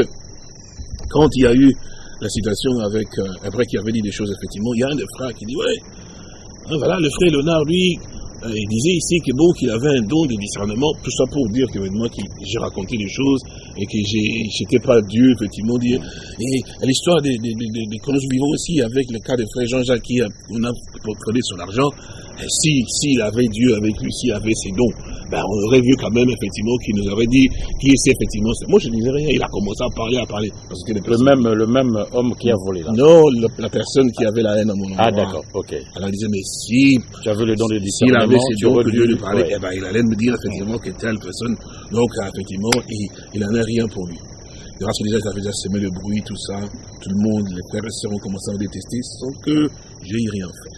quand il y a eu la situation avec, euh, après qu'il avait dit des choses, effectivement, il y a un des frères qui dit, ouais, hein, voilà, le frère Léonard, lui, il disait ici que bon, qu'il avait un don de discernement, tout ça pour dire que moi, j'ai raconté des choses et que j'étais pas Dieu, effectivement. Dire. Et l'histoire des, des, des, que nous vivons aussi avec le cas de frère Jean-Jacques qui a, on a prenait son argent, si, s'il avait Dieu avec lui, s'il avait ses dons, ben, on aurait vu quand même, effectivement, qu'il nous aurait dit qui est effectivement. Moi, je ne disais rien. Il a commencé à parler, à parler. Parce que le, même, le même homme qui a volé, là. Non, la personne qui avait la haine à mon nom. Ah, d'accord, ok. Elle disait, mais si. Tu avais le don de discernement si donc Dieu lui parlait, eh ben, il allait me dire effectivement que telle personne, donc effectivement, il, n'en a rien pour lui. Grâce à déjà, ça fait déjà semer le bruit, tout ça. Tout le monde, les frères et sœurs ont commencé à me détester sans que j'ai rien fait.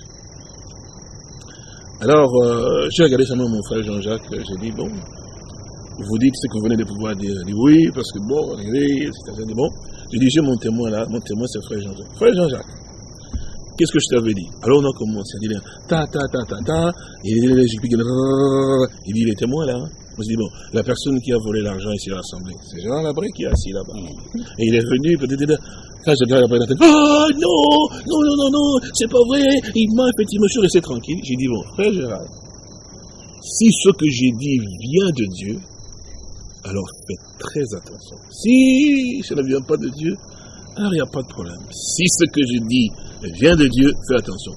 Alors, euh, j'ai regardé seulement mon frère Jean-Jacques, j'ai dit, bon, vous dites ce que vous venez de pouvoir dire. Il dit, oui, parce que bon, regardez, c'est bon. J'ai dit, j'ai mon témoin là, mon témoin c'est frère Jean-Jacques. Frère Jean-Jacques, Qu'est-ce que je t'avais dit Alors on a commencé à dire ta ta ta ta ta. Il dit il était moi là. Je me dis bon, la personne qui a volé l'argent ici à l'Assemblée, c'est Jean Labré qui est assis là-bas. Mm. Et il est venu, peut-être, quand je regarde après la tête, oh non, non, non, non, non, c'est pas vrai. Il m'a je suis resté tranquille. J'ai dit bon, frère Gérard, si ce que j'ai dit vient de Dieu, alors faites très attention. Si ça ne vient pas de Dieu, alors il n'y a pas de problème. Si ce que je dis vient de Dieu, fais attention.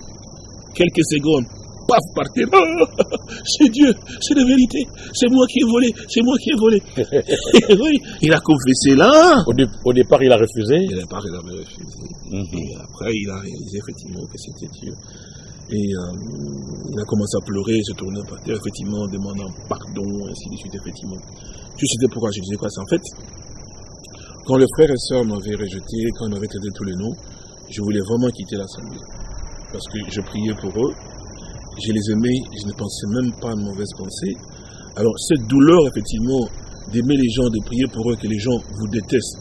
Quelques secondes, paf, par terre. c'est Dieu, c'est la vérité. C'est moi qui ai volé, c'est moi qui ai volé. <laughs> oui, il a confessé là. Au, départ, il a refusé. Au départ, il avait refusé. Mhm. Et après, il a réalisé effectivement que c'était Dieu. Et euh, il a commencé à pleurer, se tourner par terre, effectivement, en demandant pardon, ainsi de suite, effectivement. Tu sais pourquoi je disais quoi C'est en fait, quand les frères et sœurs m'avaient rejeté, quand ils m'avaient traité tous les noms, je voulais vraiment quitter l'assemblée. Parce que je priais pour eux, je les aimais, je ne pensais même pas à une mauvaise pensée. Alors, cette douleur, effectivement, d'aimer les gens, de prier pour eux, que les gens vous détestent.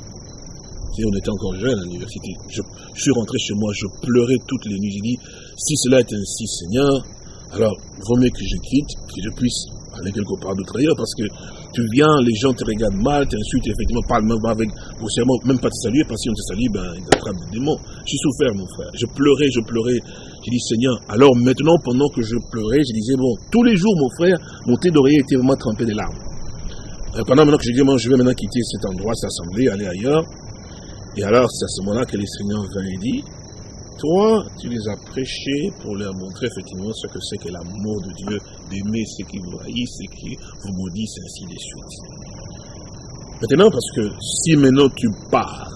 on était encore jeunes à l'université. Je, suis rentré chez moi, je pleurais toutes les nuits. J'ai dit, si cela est ainsi, Seigneur, alors, vaut mieux que je quitte, que je puisse aller quelque part d'autre ailleurs, parce que tu viens, les gens te regardent mal, t'insultent, effectivement, parlent même avec, grossièrement, même pas te saluer, parce que si on te salue, ben, ils t'attrapent des démons. J'ai souffert, mon frère. Je pleurais, je pleurais. J'ai dit, Seigneur, alors maintenant, pendant que je pleurais, je disais, bon, tous les jours, mon frère, mon thé d'oreiller était vraiment trempé des larmes. Et pendant maintenant que je dis, bon, je vais maintenant quitter cet endroit, cette assemblée, aller ailleurs. Et alors, c'est à ce moment-là que les Seigneurs vint et dit, toi, tu les as prêchés pour leur montrer effectivement ce que c'est que l'amour de Dieu, d'aimer ceux qui vous haïssent, ceux qui vous maudissent, ainsi de suite. Maintenant, parce que si maintenant tu pars,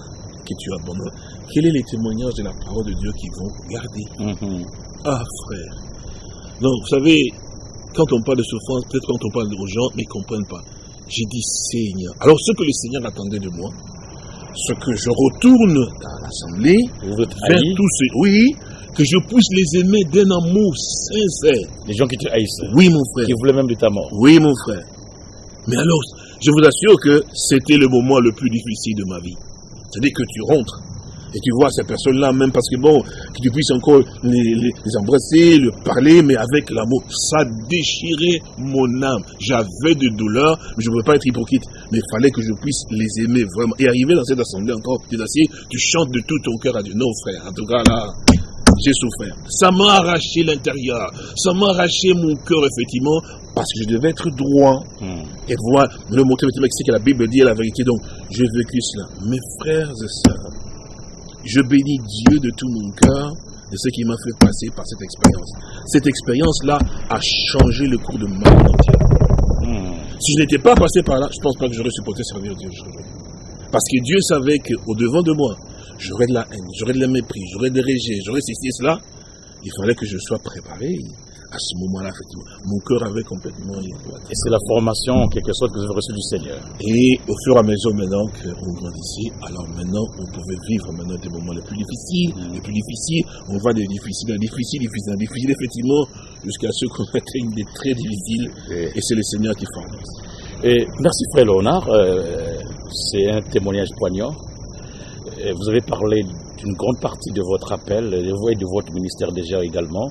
que tu abandonnes, quel est les témoignages de la parole de Dieu qui vont garder mm-hmm. Ah, frère. Donc, vous savez, quand on parle de souffrance, peut-être quand on parle aux gens, mais ils ne comprennent pas. J'ai dit Seigneur. Alors, ce que le Seigneur attendait de moi, ce que je retourne dans l'assemblée, vers tous ceux, oui, que je puisse les aimer d'un amour sincère. Les gens qui te haïssent. Oui, mon frère. Qui voulaient même de ta mort. Oui, mon frère. Mais alors, je vous assure que c'était le moment le plus difficile de ma vie. C'est-à-dire que tu rentres et tu vois ces personnes-là, même parce que bon, que tu puisses encore les, embrasser, le parler, mais avec l'amour, ça déchirait mon âme. J'avais de douleur, mais je ne pouvais pas être hypocrite. Mais il fallait que je puisse les aimer vraiment. Et arriver dans cette assemblée encore, tu tu chantes de tout ton cœur à Dieu. Non, frère, en tout cas là, j'ai souffert. Ça m'a arraché l'intérieur. Ça m'a arraché mon cœur, effectivement, parce que je devais être droit. Hmm. Et voir, le montrer, effectivement, c'est que la Bible dit la vérité. Donc, j'ai vécu cela. Mes frères et sœurs, je bénis Dieu de tout mon cœur de ce qui m'a fait passer par cette expérience. Cette expérience-là a changé le cours de ma vie entière. Hmm. Si je n'étais pas passé par là, je ne pense pas que j'aurais supporté servir Dieu aujourd'hui. Parce que Dieu savait qu'au devant de moi, j'aurais de la haine, j'aurais de la mépris, j'aurais de rejet, j'aurais ceci et cela. Il fallait que je sois préparé à ce moment-là, effectivement, mon cœur avait complètement Et c'est la formation, en quelque sorte, que vous avez reçue du Seigneur. Et au fur et à mesure, maintenant qu'on grandissait, alors maintenant, on pouvait vivre maintenant des moments les plus difficiles, mm. les plus difficiles. On va des difficiles, difficiles, difficiles, difficiles, effectivement, jusqu'à ce qu'on <laughs> atteigne des très difficiles. Et, c'est le Seigneur qui forme. Et merci, frère Léonard. Euh, c'est un témoignage poignant. Vous avez parlé d'une grande partie de votre appel, de et de votre ministère déjà également.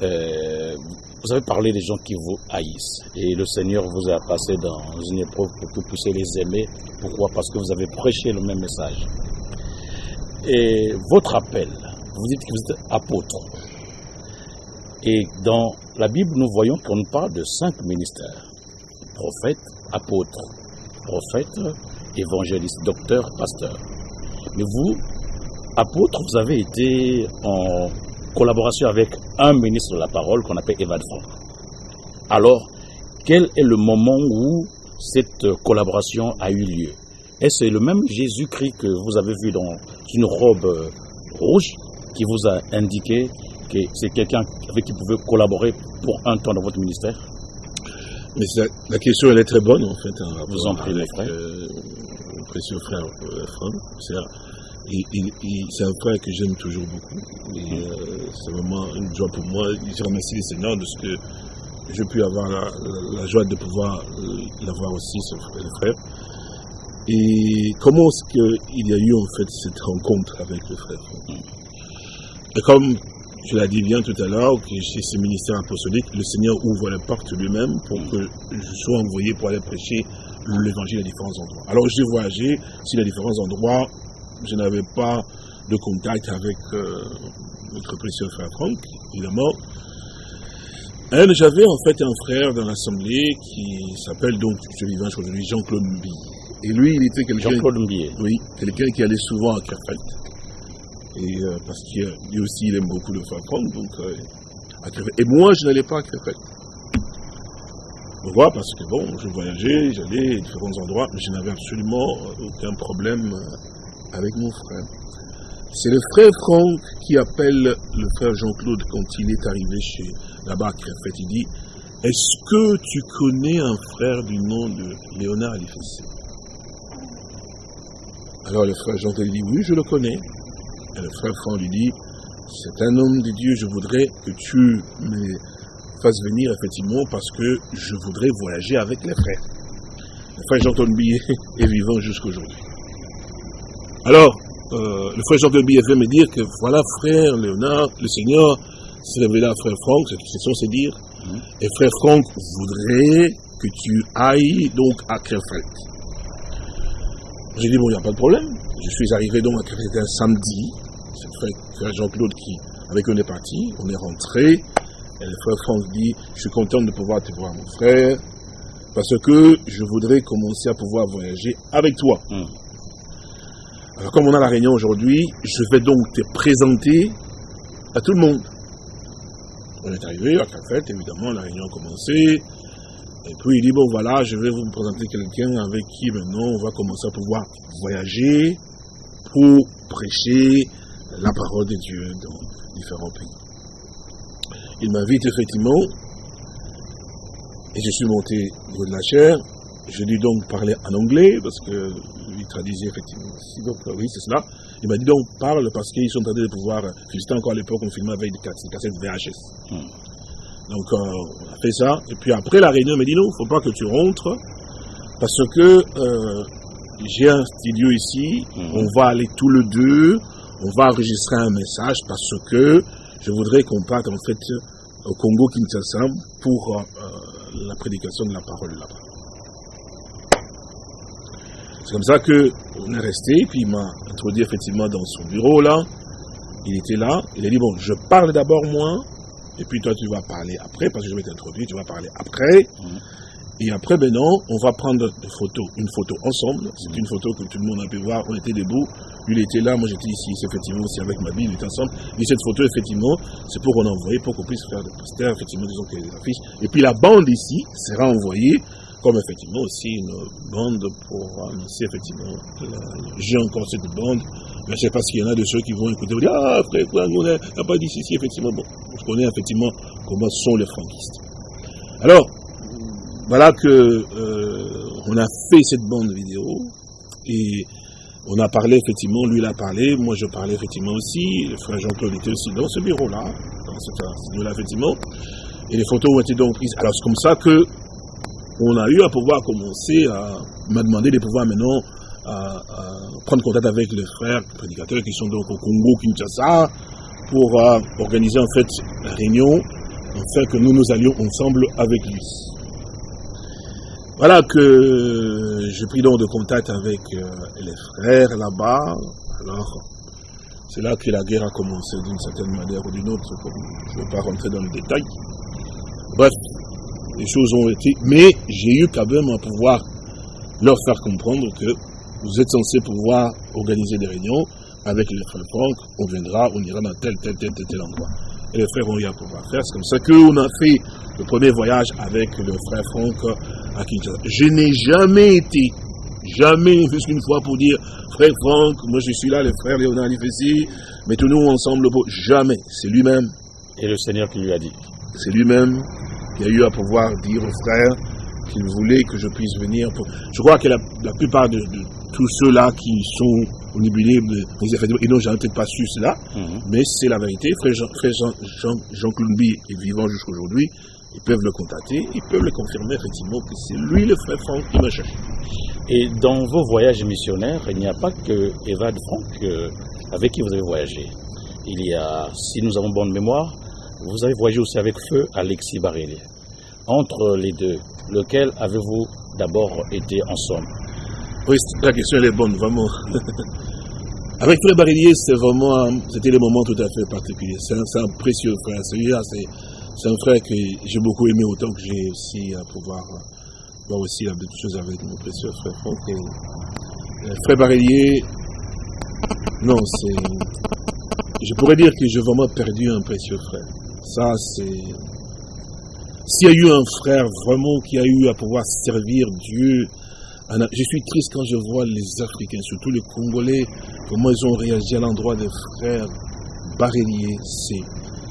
Euh, vous avez parlé des gens qui vous haïssent et le Seigneur vous a passé dans une épreuve pour que vous puissiez les aimer. Pourquoi? Parce que vous avez prêché le même message. Et votre appel, vous dites que vous êtes apôtre. Et dans la Bible, nous voyons qu'on parle de cinq ministères. Prophète, apôtre, prophète, évangéliste, docteur, pasteur. Mais vous, apôtre, vous avez été en collaboration avec un ministre de la parole qu'on appelle Evan Frank. Alors, quel est le moment où cette collaboration a eu lieu? Est-ce le même Jésus-Christ que vous avez vu dans une robe euh, rouge qui vous a indiqué que c'est quelqu'un avec qui vous pouvez collaborer pour un temps dans votre ministère? Mais la question, elle est très bonne, en fait. Hein, vous en prie, frère. Euh, précieux frère euh, Franck c'est un frère que j'aime toujours beaucoup. Euh, c'est vraiment une joie pour moi. Je remercie le Seigneur de ce que j'ai pu avoir la, joie de pouvoir euh, l'avoir aussi, ce frère. Et comment est-ce qu'il y a eu en fait cette rencontre avec le frère? Et comme je l'ai dit bien tout à l'heure, que chez ce ministère apostolique, le Seigneur ouvre la porte lui-même pour que je sois envoyé pour aller prêcher l'évangile à différents endroits. Alors j'ai voyagé sur les différents endroits je n'avais pas de contact avec euh, notre précieux frère Franck, évidemment. J'avais en fait un frère dans l'Assemblée qui s'appelle donc, je vivant aujourd'hui, Jean-Claude Mbi. Et lui, il était quelqu'un. Oui, quelqu'un qui allait souvent à Kerfeld. Et euh, parce qu'il lui aussi, il aime beaucoup le frère Franck. Donc, euh, à. Et moi, je n'allais pas à Krefeld. Pourquoi? Parce que bon, je voyageais, j'allais à différents endroits, mais je n'avais absolument aucun problème avec mon frère. C'est le frère Franck qui appelle le frère Jean-Claude quand il est arrivé chez là-bas à Krefeld. Il dit Est-ce que tu connais un frère du nom de Léonard Alifessé Alors le frère Jean-Claude dit Oui, je le connais. Et le frère Franck lui dit C'est un homme de Dieu, je voudrais que tu me fasses venir effectivement parce que je voudrais voyager avec les frères. Le frère Jean-Claude <laughs> est vivant jusqu'aujourd'hui. Alors, euh, le frère Jean-Claude Billet fait me dire que voilà, frère Léonard, le Seigneur s'est révélé à frère Franck, c'est c'est dire, et frère Franck voudrait que tu ailles donc à Krefeld. J'ai dit, bon, il n'y a pas de problème. Je suis arrivé donc à Krefeld un samedi. C'est frère, frère Jean-Claude qui, avec eux, on est parti. On est rentré. Et le frère Franck dit, je suis content de pouvoir te voir, mon frère, parce que je voudrais commencer à pouvoir voyager avec toi. Alors, comme on a la réunion aujourd'hui, je vais donc te présenter à tout le monde. On est arrivé à Krefeld, évidemment, la réunion a commencé. Et puis il dit, bon voilà, je vais vous présenter quelqu'un avec qui maintenant on va commencer à pouvoir voyager pour prêcher la parole de Dieu dans différents pays. Il m'invite effectivement, et je suis monté au de la chair. Je lui donc parler en anglais, parce que traduisait effectivement. Donc oui, c'est cela. Il m'a dit donc parle parce qu'ils sont en train de pouvoir. C'était encore à l'époque, on filmait avec des cassettes VHS. Donc euh, on a fait ça. Et puis après la réunion, il m'a dit non, il ne faut pas que tu rentres parce que euh, j'ai un studio ici. On va aller tous les deux. On va enregistrer un message parce que je voudrais qu'on parte en fait au Congo Kinshasa pour euh, la prédication de la parole là-bas. C'est comme ça que on est resté, puis il m'a introduit effectivement dans son bureau là. Il était là, il a dit bon, je parle d'abord moi, et puis toi tu vas parler après, parce que je vais t'introduire, tu vas parler après. Et après, ben non, on va prendre une photo, une photo ensemble. C'est une photo que tout le monde a pu voir. On était debout. Lui, il était là. Moi, j'étais ici. C'est effectivement aussi avec ma Bible. Il était ensemble. Et cette photo, effectivement, c'est pour qu'on envoie, pour qu'on puisse faire des posters, effectivement, disons qu'il y a des affiches. Et puis la bande ici sera envoyée comme effectivement aussi une bande pour annoncer effectivement. J'ai encore cette bande. Mais je sais pas s'il y en a de ceux qui vont écouter. Vont dire, ah, frère, on n'a pas dit ici, effectivement. Bon, je connais effectivement comment sont les franquistes. Alors, voilà que euh, on a fait cette bande vidéo et on a parlé effectivement, lui il a parlé, moi je parlais effectivement aussi, le frère Jean-Claude était aussi dans ce bureau-là, dans ce studio-là effectivement, et les photos ont été donc prises. Alors c'est comme ça que on a eu à pouvoir commencer à m'a demandé de pouvoir maintenant prendre contact avec les frères prédicateurs qui sont donc au Congo, Kinshasa, pour organiser en fait la réunion, afin que nous nous allions ensemble avec lui. Voilà que j'ai pris donc de contact avec euh, les frères là-bas. Alors, c'est là que la guerre a commencé d'une certaine manière ou d'une autre. Je ne vais pas rentrer dans le détail. Bref, les choses ont été. Mais j'ai eu quand même à pouvoir leur faire comprendre que vous êtes censés pouvoir organiser des réunions avec les frères Franck. On viendra, on ira dans tel, tel, tel, tel, tel endroit. Et les frères ont eu à pouvoir faire. C'est comme ça qu'on a fait le premier voyage avec le frère Franck à Kinshasa. Je n'ai jamais été, jamais, plus qu'une fois pour dire, frère Franck, moi je suis là, le frère Léonard Lifessi, mettons-nous ensemble. Jamais. C'est lui-même. Et le Seigneur qui lui a dit. C'est lui-même qui a eu à pouvoir dire au frère qu'il voulait que je puisse venir. Pour... Je crois que la, la plupart de, de tous ceux-là qui sont au disponibles, ils n'ont jamais peut-être pas su cela, mm -hmm. mais c'est la vérité. Frère Jean-Claude Jean, Jean, Jean est vivant jusqu'aujourd'hui. Ils peuvent le contacter, ils peuvent le confirmer effectivement que c'est lui le frère Franck qui m'a cherché. Et dans vos voyages missionnaires, il n'y a pas que Evad Franck euh, avec qui vous avez voyagé. Il y a, si nous avons bonne mémoire, vous avez voyagé aussi avec feu Alexis Barélier. Entre les deux, lequel avez-vous d'abord été ensemble? Oui, la question elle est bonne, vraiment. <laughs> avec Frère Barélier, c'était vraiment, c'était des moments tout à fait particuliers. C'est un, précieux frère. Celui-là, c'est un frère que j'ai beaucoup aimé autant que j'ai aussi à pouvoir voir aussi la belle chose avec mon précieux frère. Et, euh, frère Barélier, non, c'est. Je pourrais dire que j'ai vraiment perdu un précieux frère. Ça, c'est... S'il y a eu un frère vraiment qui a eu à pouvoir servir Dieu, je suis triste quand je vois les Africains, surtout les Congolais, comment ils ont réagi à l'endroit des frères baréliers.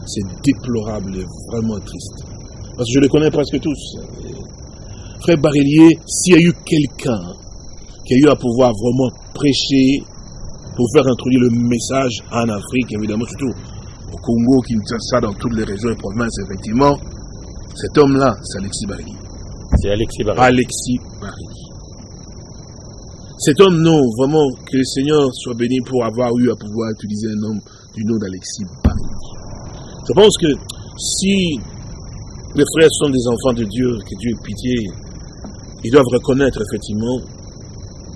C'est déplorable et vraiment triste. Parce que je les connais presque tous. Frère Barélier, s'il y a eu quelqu'un qui a eu à pouvoir vraiment prêcher pour faire introduire le message en Afrique, évidemment, surtout au Congo, ça dans toutes les régions et provinces, effectivement, cet homme-là, c'est Alexis Barili. C'est Alexis Barili. Alexis Barili. Cet homme, non, vraiment, que le Seigneur soit béni pour avoir eu à pouvoir utiliser un homme du nom d'Alexis Barili. Je pense que si les frères sont des enfants de Dieu, que Dieu ait pitié, ils doivent reconnaître effectivement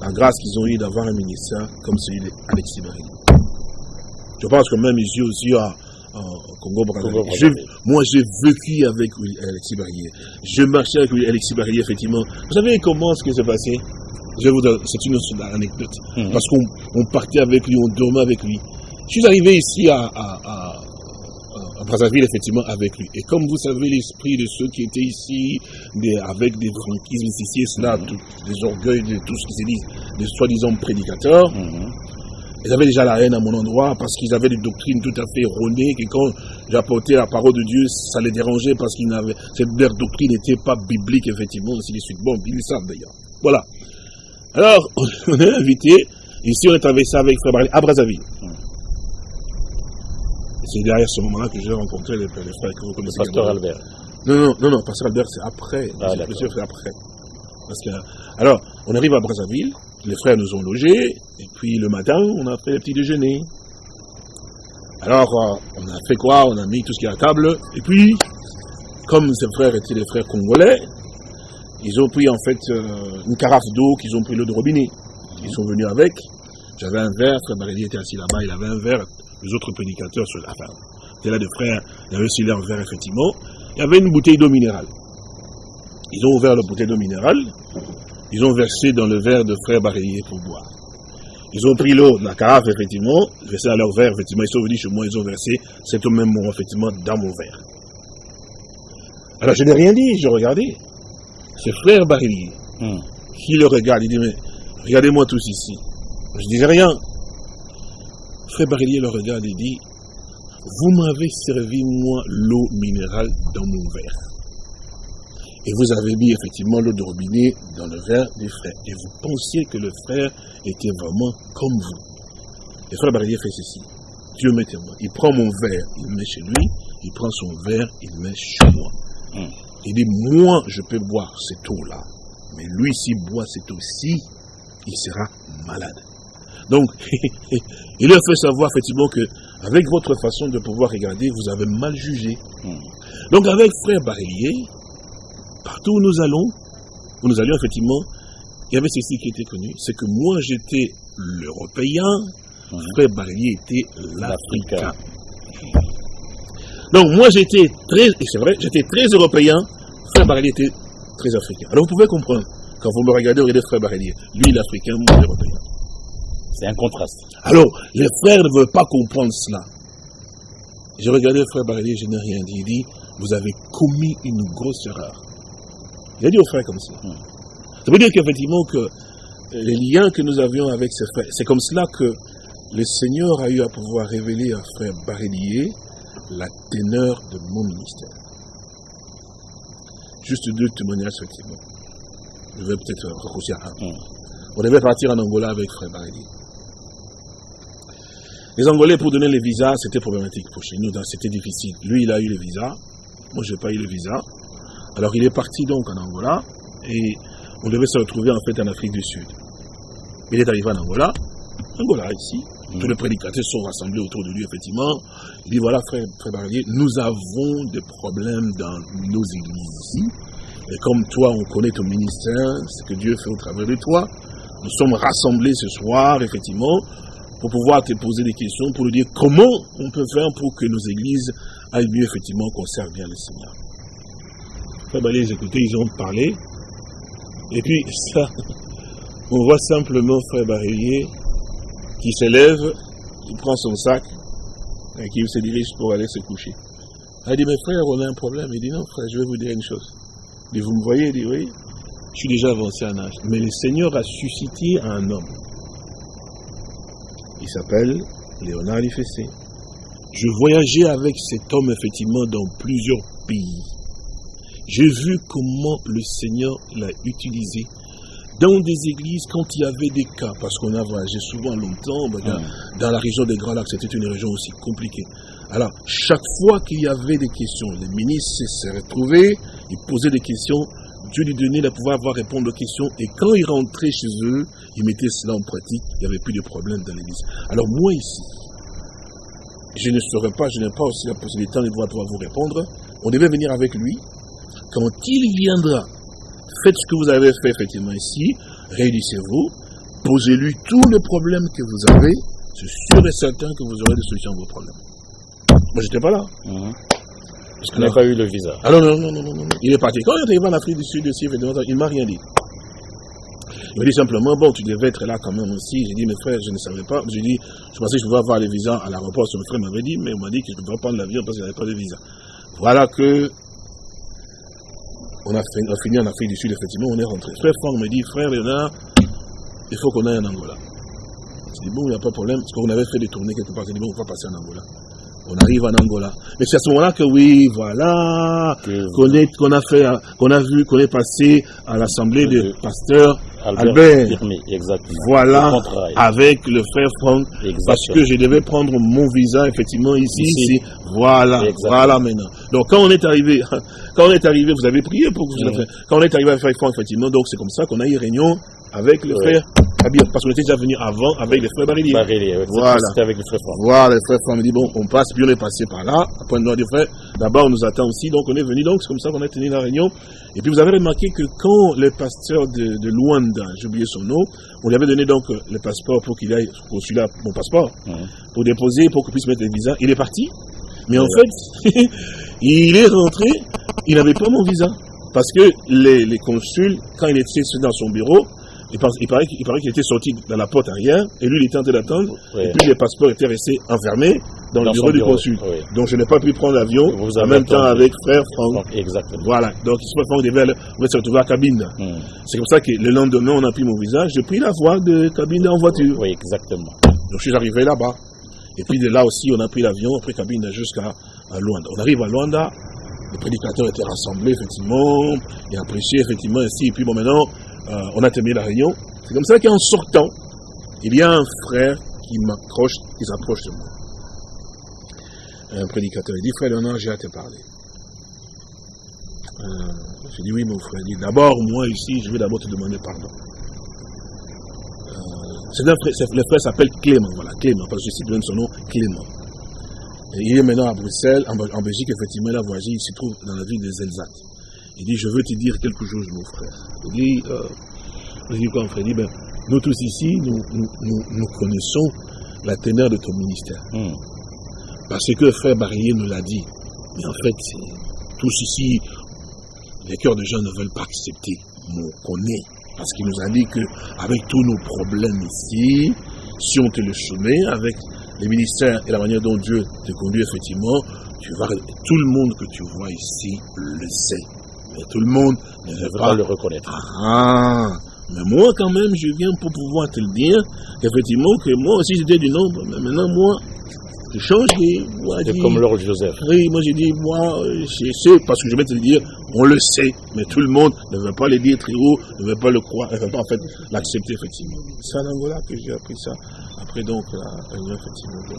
la grâce qu'ils ont eu d'avoir un ministère comme celui d'Alexis Barili. Je pense que même ici aussi à, Congo Brazzaville. Moi, j'ai vécu avec Alexis Barrier. Je marchais avec Alexis Barrier, effectivement. Vous savez comment ce qui s'est passé? Je vous c'est une anecdote. Mhm. Parce qu'on partait avec lui, on dormait avec lui. Je suis arrivé ici à, à, Brazzaville, effectivement, avec lui. Et comme vous savez, l'esprit de ceux qui étaient ici, avec des franquismes ici et cela, des orgueils de tout ce qui se dit, des soi-disant prédicateurs, mhm. Ils avaient déjà la haine à mon endroit parce qu'ils avaient des doctrines tout à fait erronées, que quand j'apportais la parole de Dieu, ça les dérangeait parce qu'ils n'avaient, leur doctrine n'était pas biblique, effectivement, ainsi de suite. Bon, ils le savent d'ailleurs. Voilà. Alors, <laughs> on est invité, ici on est ça avec Frère Barry à Brazzaville. C'est derrière ce moment-là que j'ai rencontré les, frères que vous connaissez. Le pasteur Albert. Non, non, non, non, pasteur Albert, c'est après. Ah, c'est après. Parce que, alors, on arrive à Brazzaville, les frères nous ont logés, et puis le matin, on a fait le petit déjeuner. Alors, euh, on a fait quoi? On a mis tout ce qui est à table, et puis, comme ces frères étaient des frères congolais, ils ont pris en fait euh, une carafe d'eau qu'ils ont pris l'eau de robinet. Ils sont venus avec. J'avais un verre, frère Baréli était assis là-bas, il avait un verre, les autres prédicateurs sur la fin. C'était là des frères, il y avait aussi leur verre effectivement. Il y avait une bouteille d'eau minérale. Ils ont ouvert la bouteille d'eau minérale, ils ont versé dans le verre de frère Barillier pour boire. Ils ont pris l'eau de la carafe, effectivement, versé dans leur verre, effectivement, ils sont venus chez moi, ils ont versé cet au même moment, effectivement, dans mon verre. Alors je n'ai rien dit, je regardais. C'est frère Barillier hmm. qui le regarde, il dit, mais regardez-moi tous ici. Je disais rien. Frère Barillier le regarde et dit, vous m'avez servi, moi, l'eau minérale dans mon verre. Et vous avez mis effectivement l'eau de robinet dans le verre du frère. Et vous pensiez que le frère était vraiment comme vous. Le frère Barrier fait ceci. Dieu m'est témoin. Il prend mon verre, il le met chez lui. Il prend son verre, il le met chez moi. Hmm. Il dit, moi, je peux boire cette eau-là. Mais lui, s'il boit cette eau-ci, il sera malade. Donc, <laughs> il leur fait savoir effectivement que, avec votre façon de pouvoir regarder, vous avez mal jugé. Hmm. Donc, avec frère Barillier, Partout où nous allons, où nous allions effectivement, il y avait ceci qui était connu, c'est que moi j'étais l'Européen, mhm. frère Barrier était l'Africain. Donc moi j'étais très, et c'est vrai, j'étais très européen, frère Barrier était très africain. Alors vous pouvez comprendre, quand vous me regardez, regardez frère Barrier, lui l'Africain, moi l'Européen. C'est un contraste. Alors, les frères ne veulent pas comprendre cela. J'ai regardé frère Barrier, je n'ai rien dit. Il dit, vous avez commis une grosse erreur. Il a dit aux frères comme ça. Ça veut dire qu'effectivement que les liens que nous avions avec ces frères, c'est comme cela que le Seigneur a eu à pouvoir révéler à frère Barélier la teneur de mon ministère. Juste deux témoignages, effectivement. Je vais peut-être raccourcir un. Mm. On devait partir en Angola avec frère Barélier. Les Angolais, pour donner les visas, c'était problématique pour chez nous, c'était difficile. Lui, il a eu les visas. Moi, je n'ai pas eu les visas. Alors il est parti donc en Angola et on devait se retrouver en fait en Afrique du Sud. Il est arrivé en Angola, Angola ici, mm. tous les prédicateurs sont rassemblés autour de lui effectivement. Il dit voilà frère, frère Barrier, nous avons des problèmes dans nos églises ici. Et comme toi on connaît ton ministère, ce que Dieu fait au travers de toi, nous sommes rassemblés ce soir effectivement pour pouvoir te poser des questions, pour nous dire comment on peut faire pour que nos églises aillent mieux effectivement, qu'on serve bien le Seigneur. Frère les écouter, ils ont parlé. Et puis, ça, on voit simplement Frère Barillier qui s'élève, il prend son sac et qui se dirige pour aller se coucher. Elle dit, mes frères, on a un problème. Il dit, non, frère, je vais vous dire une chose. Il dit, vous me voyez Il dit, oui, je suis déjà avancé en âge. Mais le Seigneur a suscité un homme. Il s'appelle Léonard Lifessé. Je voyageais avec cet homme, effectivement, dans plusieurs pays. J'ai vu comment le Seigneur l'a utilisé dans des églises, quand il y avait des cas, parce qu'on a voyagé souvent longtemps, ben, hmm. dans, la région des Grands Lacs, c'était une région aussi compliquée. Alors, chaque fois qu'il y avait des questions, les ministres se retrouvaient, ils posaient des questions, Dieu lui donnait le pouvoir de répondre aux questions, et quand ils rentraient chez eux, ils mettaient cela en pratique, il n'y avait plus de problème dans l'église. Alors moi ici, je ne saurais pas, je n'ai pas aussi la possibilité de pouvoir vous répondre, on devait venir avec lui, quand il viendra, Faites ce que vous avez fait effectivement ici, réunissez-vous, posez-lui tous les problèmes que vous avez, c'est sûr et certain que vous aurez des solutions à vos problèmes. Moi, j'étais pas là. Mhm. Parce qu'il n'a pas eu le visa. Ah non, non, non, non, non, Il est parti. Quand il est arrivé en Afrique du Sud, aussi, il m'a rien dit. Il m'a dit simplement, bon, tu devais être là quand même aussi. J'ai dit, mes frères, je ne savais pas. J'ai dit, je pensais que je pouvais avoir le visa à l'aéroport. Mon frère m'avait dit, mais il m'a dit que je ne devais pas prendre l'avion parce qu'il n'avait pas de visa. Voilà que on a, fini en Afrique du Sud, effectivement, on est rentré. Frère Franck me dit, frère Léonard, il faut qu'on aille en Angola. Je dis, bon, il n'y a pas de problème, parce qu'on avait fait des tournées quelque part. Je dis, bon, on va passer en Angola. On arrive en Angola. Mais c'est à ce moment-là que oui, voilà, qu'on a fait, qu'on a vu, qu'on est passé à l'assemblée des pasteurs Albert, voilà, avec le frère Franck, parce que je devais prendre mon visa effectivement ici, ici, voilà, voilà maintenant. Donc quand on est arrivé, <laughs> quand on est arrivé, vous avez prié pour que vous mmh. Quand on est arrivé avec Franck effectivement, donc c'est comme ça qu'on a eu réunion avec le frère parce qu'on était déjà venu avant avec les frères Barili. voilà. C'était avec les frères Franck. Voilà, les frères Franck me dit bon, on passe, puis on est passé par là. Après, on a dit frère, d'abord on nous attend aussi, donc on est venu, donc c'est comme ça qu'on a tenu la réunion. Et puis vous avez remarqué que quand le pasteur de, de Luanda, j'ai oublié son nom, on lui avait donné donc le passeport pour qu'il aille au consulat, mon passeport, pour déposer, pour qu'il puisse mettre les visas. Il est parti, mais en fait, <laughs> il est rentré, il n'avait pas mon visa. Parce que les, les consuls, quand il était dans son bureau, il, paraît, qu'il était sorti dans la porte arrière, et lui, il était en train d'attendre, et puis les passeports étaient restés enfermés dans, le bureau, du consul. Donc je n'ai pas pu prendre l'avion en même temps avec frère Franck. Exactement. Voilà, donc frère Franck devait, se retrouver à Cabine. Hmm. C'est comme ça que le lendemain, on a pris mon visage, j'ai pris la voie de Cabine en voiture. Oui, exactement. Donc je suis arrivé là-bas. Et puis de là aussi, on a pris l'avion, après Cabine jusqu'à Luanda. On arrive à Luanda, les prédicateurs étaient rassemblés, effectivement, et a prêché, effectivement, ici. Et puis bon, maintenant, euh, on a terminé la réunion. C'est comme ça qu'en sortant, il y a un frère qui m'accroche, qui s'approche de moi. Un prédicateur, il dit, frère Léonard, j'ai à te parler. Euh, j'ai dit, oui, mon frère. Il dit, d'abord, moi ici, je vais d'abord te demander pardon. Euh, c'est frère, le frère s'appelle Clément, voilà, Clément, parce que je cite son nom, Clément. il est maintenant à Bruxelles, en, Belgique, effectivement, il a voyagé, il se trouve dans la ville des Elsates. Il dit, je veux te dire quelque chose, mon frère. Il dit, euh, il dit quoi, mon frère? Il dit, ben, nous tous ici, nous, nous, connaissons la teneur de ton ministère. Hmm. Parce que frère Barrier nous l'a dit. Mais en fait, tous ici, les cœurs de gens ne veulent pas accepter qu'on est. Parce qu'il nous a dit qu'avec tous nos problèmes ici, si on te le soumet, avec les ministères et la manière dont Dieu te conduit, effectivement, tu vas, tout le monde que tu vois ici le sait. Mais tout le monde ne veut pas le reconnaître. Ah, mais moi quand même, je viens pour pouvoir te le dire, qu'effectivement, que moi aussi j'étais du nombre, mais maintenant moi, je change. C'est comme Lord Joseph. Oui, moi j'ai dit, moi, je sais, parce que je vais te le dire, on le sait, mais tout le monde ne veut pas le dire très haut, ne veut pas le croire, ne veut pas en fait l'accepter, effectivement. C'est en Angola que j'ai appris ça. Après donc, la réunion, effectivement, de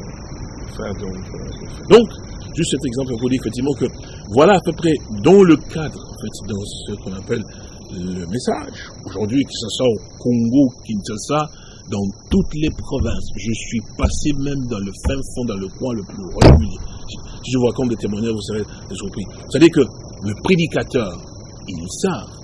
faire donc. Euh, donc, juste cet exemple pour dire effectivement que voilà à peu près dans le cadre, en fait, dans ce qu'on appelle le message. Aujourd'hui, que ce soit au Congo, Kinshasa, dans toutes les provinces. Je suis passé même dans le fin fond, dans le coin le plus reculé. Si je vois comme des témoignages, vous serez surpris. C'est-à-dire que le prédicateur, il savent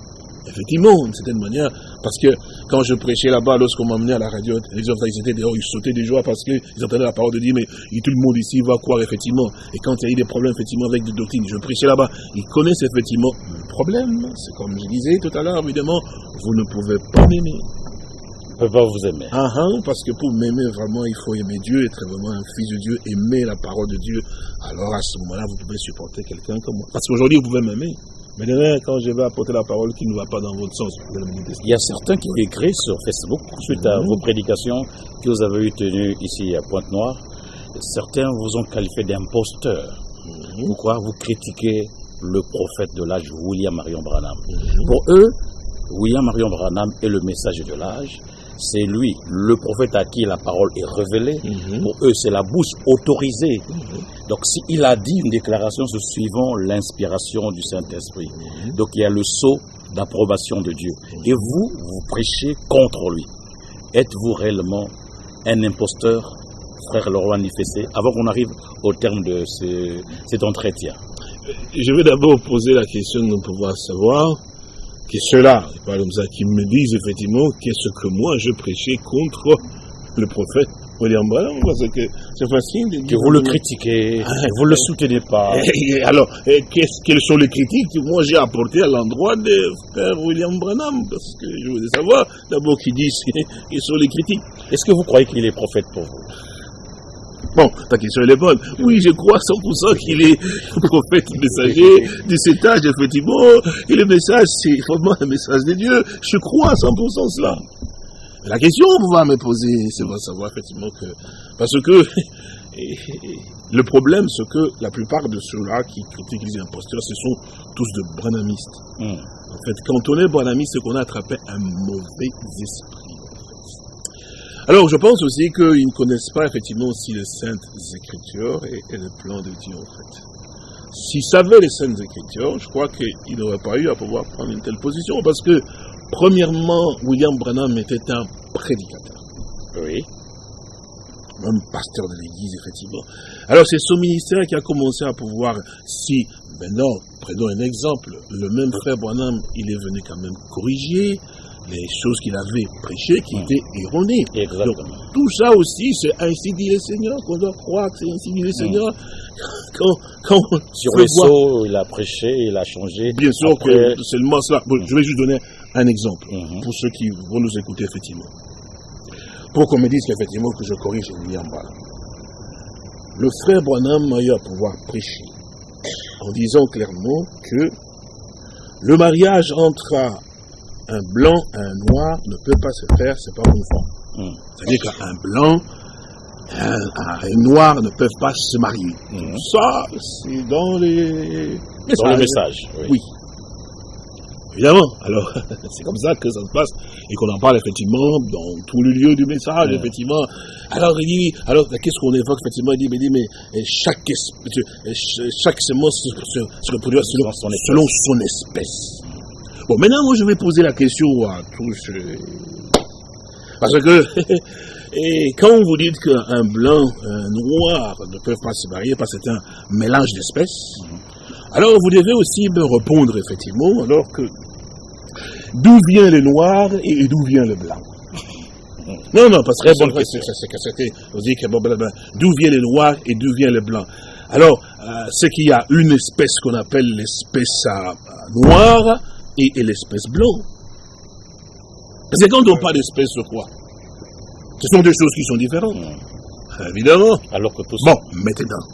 Effectivement, d'une certaine manière, parce que quand je prêchais là-bas, lorsqu'on m'a amené à la radio, les autres, ils étaient dehors, ils sautaient de joie parce qu'ils entendaient la parole de Dieu, mais tout le monde ici va croire, effectivement. Et quand il y a eu des problèmes, effectivement, avec des doctrines, je prêchais là-bas, ils connaissent effectivement le problème. C'est comme je disais tout à l'heure, évidemment, vous ne pouvez pas m'aimer. ne peut pas vous aimer. Ah, ah, parce que pour m'aimer vraiment, il faut aimer Dieu, être vraiment un fils de Dieu, aimer la parole de Dieu. Alors à ce moment-là, vous pouvez supporter quelqu'un comme moi. Parce qu'aujourd'hui, vous pouvez m'aimer. Mais demain, quand je vais apporter la parole qui ne va pas dans votre sens, vous allez me Il y a certains qui ont écrit sur Facebook, suite à mhm. vos prédications que vous avez eu tenues ici à Pointe-Noire, certains vous ont qualifié d'imposteurs. Mhm. Pourquoi vous critiquez le prophète de l'âge, William Marion Branham mhm. Pour eux, William Marion Branham est le message de l'âge c'est lui, le prophète à qui la parole est révélée. Mhm. Pour eux, c'est la bouche autorisée. Mhm. Donc, s'il a dit une déclaration, c'est suivant l'inspiration du Saint-Esprit. Mhm. Donc, il y a le sceau d'approbation de Dieu. Et vous, vous prêchez contre lui. Êtes-vous réellement un imposteur, frère Leroy Nifessé, avant qu'on arrive au terme de cet entretien? Je vais d'abord poser la question de pouvoir savoir que ceux-là, qui me disent effectivement qu'est-ce que moi je prêchais contre le prophète? William Branham, parce que c'est facile de dire. Que vous le critiquez, ah, vous ne le soutenez pas. <laughs> alors, quelles sont les critiques que moi j'ai apportées à l'endroit de frère William Branham? Parce que je voudrais savoir d'abord qui disent quelles sont les critiques? Est-ce que vous croyez qu'il est prophète pour vous? Bon, ta question est bonne. Oui, je crois 100% qu'il est <laughs> prophète messager de cet âge, effectivement. Et le message, c'est vraiment un message de Dieu. Je crois à 100% cela. La question qu'on va me poser, c'est de savoir effectivement que... Parce que <laughs> le problème, c'est que la plupart de ceux-là qui critiquent les imposteurs, ce sont tous de branamistes. Hmm. En fait, quand on est branamiste, c'est qu'on a attrapé un mauvais esprit. Alors, je pense aussi qu'ils ne connaissent pas effectivement aussi les Saintes Écritures et, le plan de Dieu, en fait. S'ils savaient les Saintes Écritures, je crois qu'ils n'auraient pas eu à pouvoir prendre une telle position, parce que, premièrement, William Branham était un prédicateur. Oui. Un pasteur de l'Église, effectivement. Alors, c'est son ministère qui a commencé à pouvoir, si, maintenant, prenons un exemple, le même frère Branham, il est venu quand même corriger, les choses qu'il avait prêchées qui étaient erronées. Donc, tout ça aussi, c'est ainsi dit le Seigneur, qu'on doit croire que c'est ainsi dit le Seigneur. <laughs> Quand, quand Sur le sceau, il a prêché, il a changé. Bien sûr que c'est seulement cela. je vais juste donner un exemple mhm. pour ceux qui vont nous écouter, effectivement. Pour qu'on me dise qu'effectivement que je corrige William Branham. Le frère Branham a eu à pouvoir prêcher en disant clairement que le mariage entre un blanc et un noir ne peut pas se faire, c'est pas conforme. Hmm. C'est-à-dire qu'un blanc et un, noir ne peuvent pas se marier. Hmm. Ça, c'est dans les messages. Dans le message, oui. Évidemment. Alors, <laughs> c'est comme ça que ça se passe et qu'on en parle effectivement dans tout le lieu du message, hmm. effectivement. Alors, il dit, alors, qu'est-ce qu'on évoque, effectivement, il dit, mais, dit, mais chaque, chaque semence se, reproduit selon son espèce. Bon, maintenant, moi, je vais poser la question à tous. Euh, parce que, <laughs> et quand vous dites qu'un blanc, un noir ne peuvent pas se marier parce que c'est un mélange d'espèces, alors vous devez aussi me répondre, effectivement, alors que d'où vient le noir et d'où vient le blanc? <laughs> Non, non, parce que bon, vous dites que d'où vient le noir et d'où vient le blanc? Alors, euh, c'est qu'il y a une espèce qu'on appelle l'espèce euh, noire, et, l'espèce blanc. Parce que quand on parle d'espèce de quoi Ce sont deux choses qui sont différentes. Hmm. Évidemment. Alors que tout Bon, maintenant.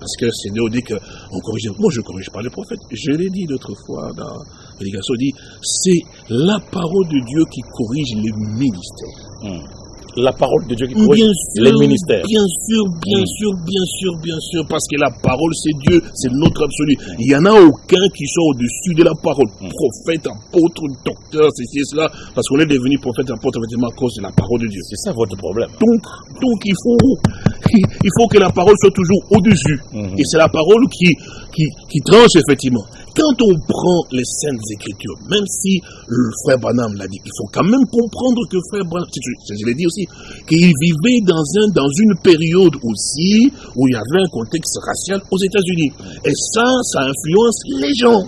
Parce que c'est dit qu'on corrige. Moi, je ne corrige pas les prophètes. Je l'ai dit l'autre fois dans dit c'est la parole de Dieu qui corrige les ministères. Hmm la parole de Dieu qui corrige les ministères. Bien sûr, bien mm. sûr, bien sûr, bien sûr, parce que la parole c'est Dieu, c'est notre absolu. Il n'y en a aucun qui soit au-dessus de la parole. Mm. Prophète, apôtre, docteur, ceci et cela, parce qu'on est devenu prophète, apôtre, effectivement, à cause de la parole de Dieu. C'est ça votre problème. Donc, donc il faut, <laughs> il faut que la parole soit toujours au-dessus. Mm-hmm. Et c'est la parole qui, qui, qui tranche, effectivement quand on prend les Saintes Écritures, même si le frère Branham l'a dit, il faut quand même comprendre que frère Branham, je l'ai dit aussi, qu'il vivait dans, un, dans une période aussi où il y avait un contexte racial aux États-Unis. Et ça, ça influence les gens.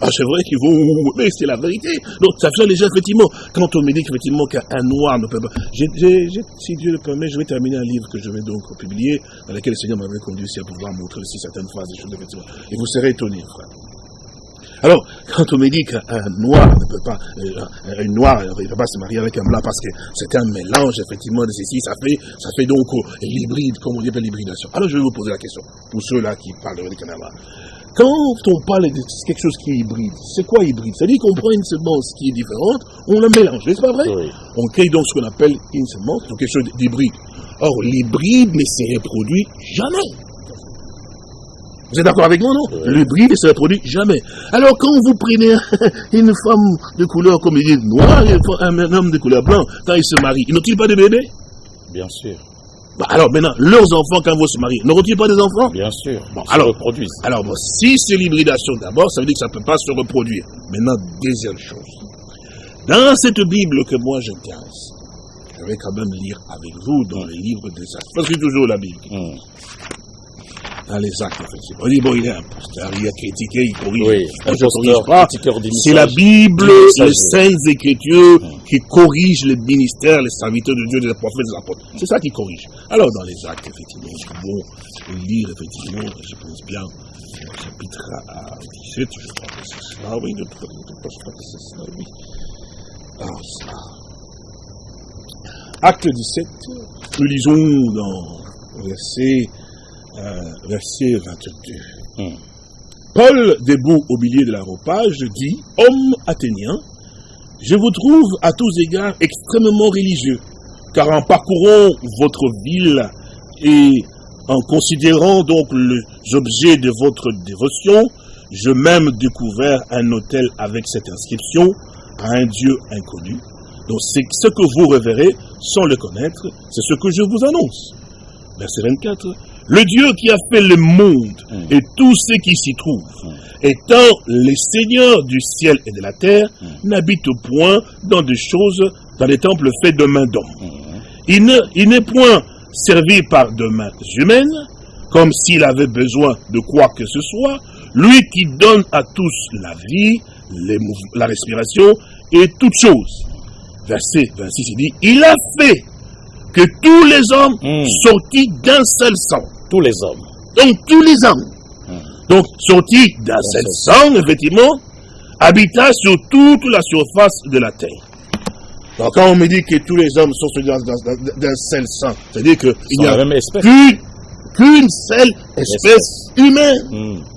Ah, c'est vrai qu'ils vont, mais c'est la vérité. Donc, ça fait les gens, effectivement, quand on me dit qu'effectivement qu'un noir ne peut pas, si Dieu le permet, je vais terminer un livre que je vais donc publier, dans lequel le Seigneur m'avait conduit aussi à pouvoir montrer aussi certaines phrases, des choses, effectivement. Et vous serez étonnés, frère. Alors, quand on me dit qu'un noir ne peut pas, euh, un noir ne peut pas se marier avec un blanc parce que c'est un mélange, effectivement, de ceci, ça fait, ça fait donc euh, l'hybride, comme on dit l'hybridation. Alors, je vais vous poser la question, pour ceux-là qui parlent de Canada. Quand on parle de quelque chose qui est hybride, c'est quoi hybride? C'est-à-dire qu'on prend une semence qui est différente, on la mélange, n'est-ce pas vrai? On crée donc ce qu'on appelle une semence, donc quelque chose d'hybride. Or, l'hybride ne se reproduit jamais. Vous êtes d'accord avec moi, non? L'hybride ne se reproduit jamais. Alors, quand vous prenez <laughs> une femme de couleur, comme il dit, noire, et un homme de couleur blanc, quand ils se marient, ils n'ont-ils pas de bébés Bien sûr. Bah, alors maintenant, leurs enfants, quand vous se marient, n'auront-ils pas des enfants Bien sûr. alors, reproduisent. Alors, bon, si c'est l'hybridation d'abord, ça veut dire que ça ne peut pas se reproduire. Maintenant, deuxième chose. Dans cette Bible que moi j'intéresse, je vais quand même lire avec vous dans les livres des actes. Parce que toujours la Bible. Hmm dans les actes, effectivement. On dit, bon, il est un pasteur, il a critiqué, il corrige. Oui, pas. C'est la Bible, les saintes écritures qui corrigent les ministères, les serviteurs de Dieu, les prophètes, les apôtres. C'est ça qui corrige. Alors, dans les actes, effectivement, c'est bon lire, effectivement, je pense bien, au chapitre 17, je crois que c'est cela, oui, je pas que c'est cela, oui. Alors, ça. Acte 17, nous lisons dans verset verset 22. Hmm. Paul, debout au milieu de l'aéropage, dit, Homme athénien, je vous trouve à tous égards extrêmement religieux, car en parcourant votre ville et en considérant donc les objets de votre dévotion, je même découvert un hôtel avec cette inscription à un Dieu inconnu. Donc c'est ce que vous reverrez sans le connaître, c'est ce que je vous annonce. Verset 24. Le Dieu qui a fait le monde mm. et tout ce qui s'y trouve, mm. étant le Seigneur du ciel et de la terre, mm. n'habite point dans des choses, dans les temples faits de mains d'hommes. Il n'est point servi par de mains humaines, comme s'il avait besoin de quoi que ce soit, lui qui donne à tous la vie, la respiration et toutes choses. Verset 26, il dit, il a fait que tous les hommes sortis d'un seul sang tous les hommes. Donc tous les hommes. Hmm. Donc sortis d'un seul sang, effectivement, habitat sur toute la surface de la terre. Donc quand on me dit que tous les hommes sont sortis d'un seul sang, c'est-à-dire qu'il n'y a qu'une seule espèce, humaine. Hmm.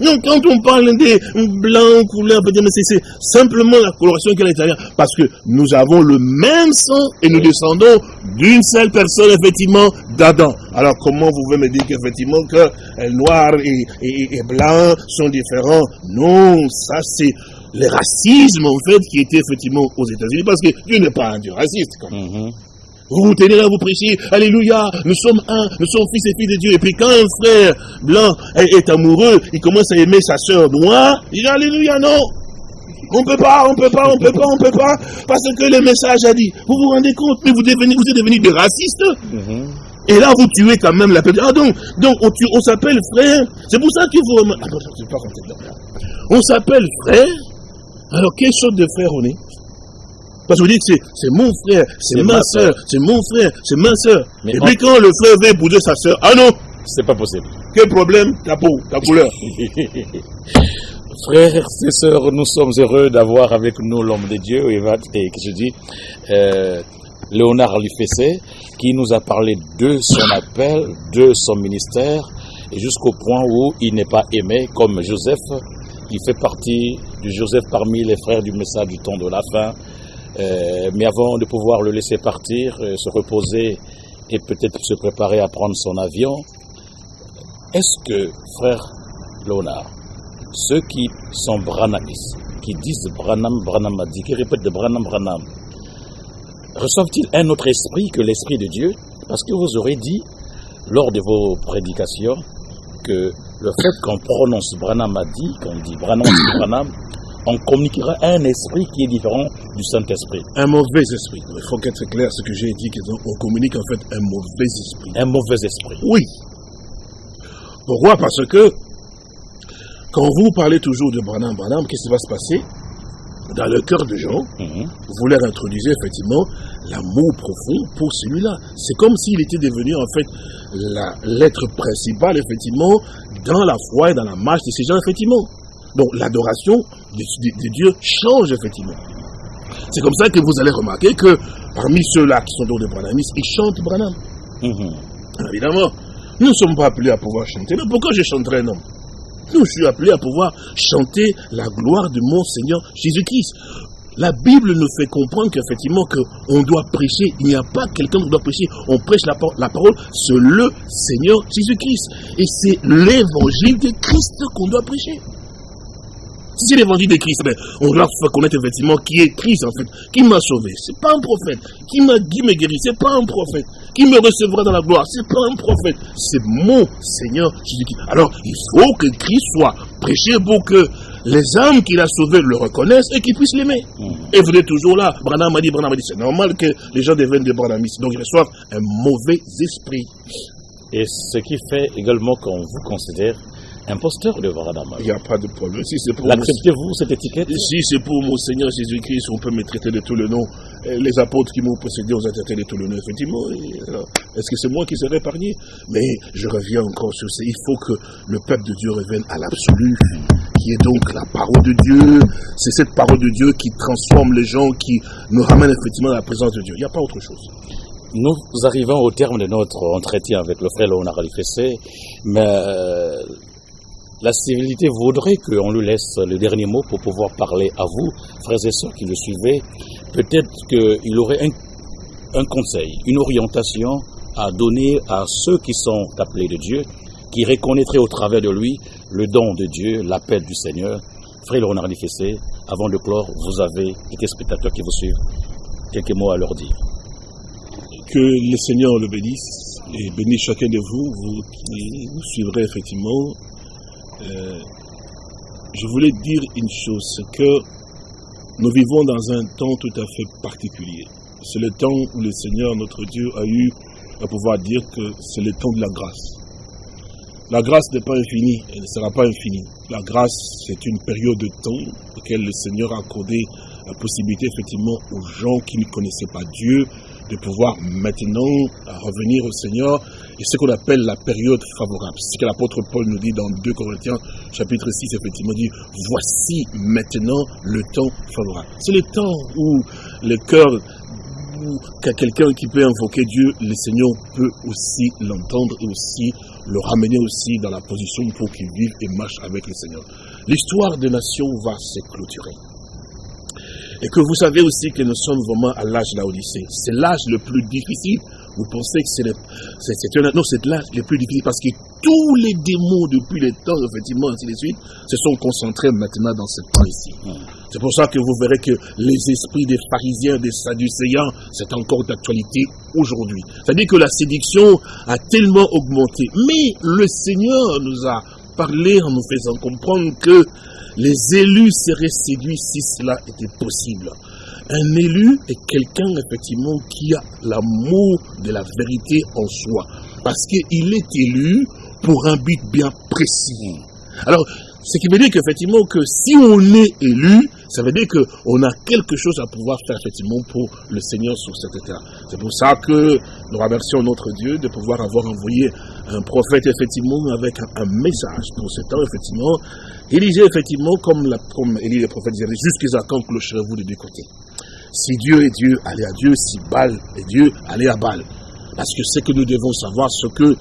Non, quand on parle des blancs, couleurs, c'est simplement la coloration qui est à l'intérieur. Parce que nous avons le même sang et nous descendons d'une seule personne, effectivement, d'Adam. Alors, comment vous pouvez me dire qu'effectivement que noir et, et, blanc sont différents? Non, ça c'est le racisme, en fait, qui était effectivement aux États-Unis. Parce que Dieu n'est pas un Dieu raciste, quand même. Mm-hmm. Vous vous tenez là, vous prêchez, Alléluia, nous sommes un, nous sommes fils et filles de Dieu. Et puis quand un frère blanc est, amoureux, il commence à aimer sa sœur noire, il dit Alléluia, non. On peut pas, on peut pas, on peut pas, on peut pas, parce que le message a dit. Vous vous rendez compte, mais vous, devenez, vous êtes devenus des racistes. Mm-hmm. Et là, vous tuez quand même la personne. Ah donc, donc on, on s'appelle frère. C'est pour ça qu'il faut... Ah non, je ne pas On s'appelle frère. Alors, quelle sorte de frère on est? Parce que vous dites que c'est mon frère, c'est ma soeur, c'est mon frère, c'est ma soeur. Et puis quand le frère veut épouser sa soeur, ah non C'est pas possible. Quel problème? Ta peau, ta couleur. <laughs> Frères et sœurs, nous sommes heureux d'avoir avec nous l'homme de Dieu, et que je dis, euh, Léonard Alifessé, qui nous a parlé de son appel, de son ministère, et jusqu'au point où il n'est pas aimé comme Joseph. Il fait partie du Joseph parmi les frères du message du temps de la fin, mais avant de pouvoir le laisser partir, euh, se reposer et peut-être se préparer à prendre son avion, est-ce que, frère Léonard, ceux qui sont branamis, qui disent Branham, Branham a dit, qui répètent de Branham, Branham, reçoivent-ils un autre esprit que l'esprit de Dieu? Parce que vous aurez dit, lors de vos prédications, que le fait qu'on prononce Branham a dit, qu'on dit Branham, Branham, on communiquera un esprit qui est différent du Saint-Esprit. Un mauvais esprit. Il faut qu'être clair ce que j'ai dit, qu'on communique en fait un mauvais esprit. Un mauvais esprit. Oui. Pourquoi? Parce que quand vous parlez toujours de Branham, Branham, qu'est-ce qui va se passer? Dans le cœur des gens, mhm. vous leur introduisez effectivement l'amour profond pour celui-là. C'est comme s'il était devenu en fait la lettre principale effectivement dans la foi et dans la marche de ces gens effectivement. Donc l'adoration des, dieux change effectivement. C'est comme ça que vous allez remarquer que parmi ceux-là qui sont donc des Branhamistes, ils chantent Branham. Mhm. Évidemment, nous ne sommes pas appelés à pouvoir chanter. Mais pourquoi je chanterai non? Nous, je suis appelé à pouvoir chanter la gloire de mon Seigneur Jésus-Christ. La Bible nous fait comprendre qu'effectivement qu'on doit prêcher, il n'y a pas quelqu'un qui doit prêcher, on prêche la, la parole, c'est le Seigneur Jésus-Christ. Et c'est l'évangile de Christ qu'on doit prêcher. Si c'est l'évangile de Christ, ben, on doit connaître effectivement qui est Christ en fait, qui m'a sauvé. C'est pas un prophète. Qui m'a dit me guéri, c'est pas un prophète. Qui me recevra dans la gloire, c'est pas un prophète. C'est mon Seigneur Jésus-Christ. Alors, il faut que Christ soit prêché pour que les âmes qu'il a sauvées le reconnaissent et qu'ils puissent l'aimer. Mm. Et vous êtes toujours là. Branham m'a dit, Branham m'a dit, c'est normal que les gens deviennent des Branhamistes. Donc ils reçoivent un mauvais esprit. Et ce qui fait également qu'on vous considère imposteur de Varadama. Il n'y a pas de problème. Si L'acceptez-vous, cette étiquette Si c'est pour mon Seigneur Jésus-Christ, on peut me traiter de tous les noms. Les apôtres qui m'ont précédé, ont été traités de tous les noms, effectivement. Est-ce que c'est moi qui serai épargné? Mais je reviens encore sur ça. Il faut que le peuple de Dieu revienne à l'absolu, qui est donc la parole de Dieu. C'est cette parole de Dieu qui transforme les gens, qui nous ramène effectivement à la présence de Dieu. Il n'y a pas autre chose. Nous arrivons au terme de notre entretien avec le frère Léonard Alifessé, mais euh, la civilité voudrait qu'on lui laisse le dernier mot pour pouvoir parler à vous, frères et sœurs qui le suivez. Peut-être qu'il aurait un, conseil, une orientation à donner à ceux qui sont appelés de Dieu, qui reconnaîtraient au travers de lui le don de Dieu, l'appel du Seigneur. Frère Laurent Fessé, avant de clore, vous avez des téléspectateurs qui vous suivent. Quelques mots à leur dire. Que le Seigneur le bénisse et bénisse chacun de vous, vous suivrez effectivement euh, je voulais dire une chose, c'est que nous vivons dans un temps tout à fait particulier. C'est le temps où le Seigneur, notre Dieu, a eu à pouvoir dire que c'est le temps de la grâce. La grâce n'est pas infinie, elle ne sera pas infinie. La grâce, c'est une période de temps auquel le Seigneur a accordé la possibilité effectivement aux gens qui ne connaissaient pas Dieu de pouvoir maintenant revenir au Seigneur et ce qu'on appelle la période favorable. C'est ce que l'apôtre Paul nous dit dans 2 Corinthiens chapitre 6, effectivement, dit, voici maintenant le temps favorable. C'est le temps où le cœur qu'à quelqu'un qui peut invoquer Dieu, le Seigneur peut aussi l'entendre et aussi le ramener aussi dans la position pour qu'il vive et marche avec le Seigneur. L'histoire des nations va se clôturer. Et que vous savez aussi que nous sommes vraiment à l'âge de l'Odyssée. C'est l'âge le plus difficile. Vous pensez que c'est le, non, c'est l'âge le plus difficile parce que tous les démons depuis les temps, effectivement, ainsi de suite, se sont concentrés maintenant dans ce temps ici. Hmm. C'est pour ça que vous verrez que les esprits des pharisiens, des sadducéens, c'est encore d'actualité aujourd'hui. C'est-à-dire que la séduction a tellement augmenté. Mais le Seigneur nous a parlé en nous faisant comprendre que les élus seraient séduits si cela était possible. Un élu est quelqu'un effectivement qui a l'amour de la vérité en soi. Parce qu'il est élu pour un but bien précis. Alors, ce qui veut dire qu'effectivement, que si on est élu, ça veut dire qu'on a quelque chose à pouvoir faire effectivement pour le Seigneur sur cette terre. C'est pour ça que nous remercions notre Dieu de pouvoir avoir envoyé un prophète effectivement avec un, message pour ce temps effectivement. Il disait effectivement comme, la, comme Élie le prophète disait, jusqu'à quand clocherez-vous de deux côtés Si Dieu est Dieu, allez à Dieu, si Baal est Dieu, allez à Baal. Parce que ce que nous devons savoir, ce que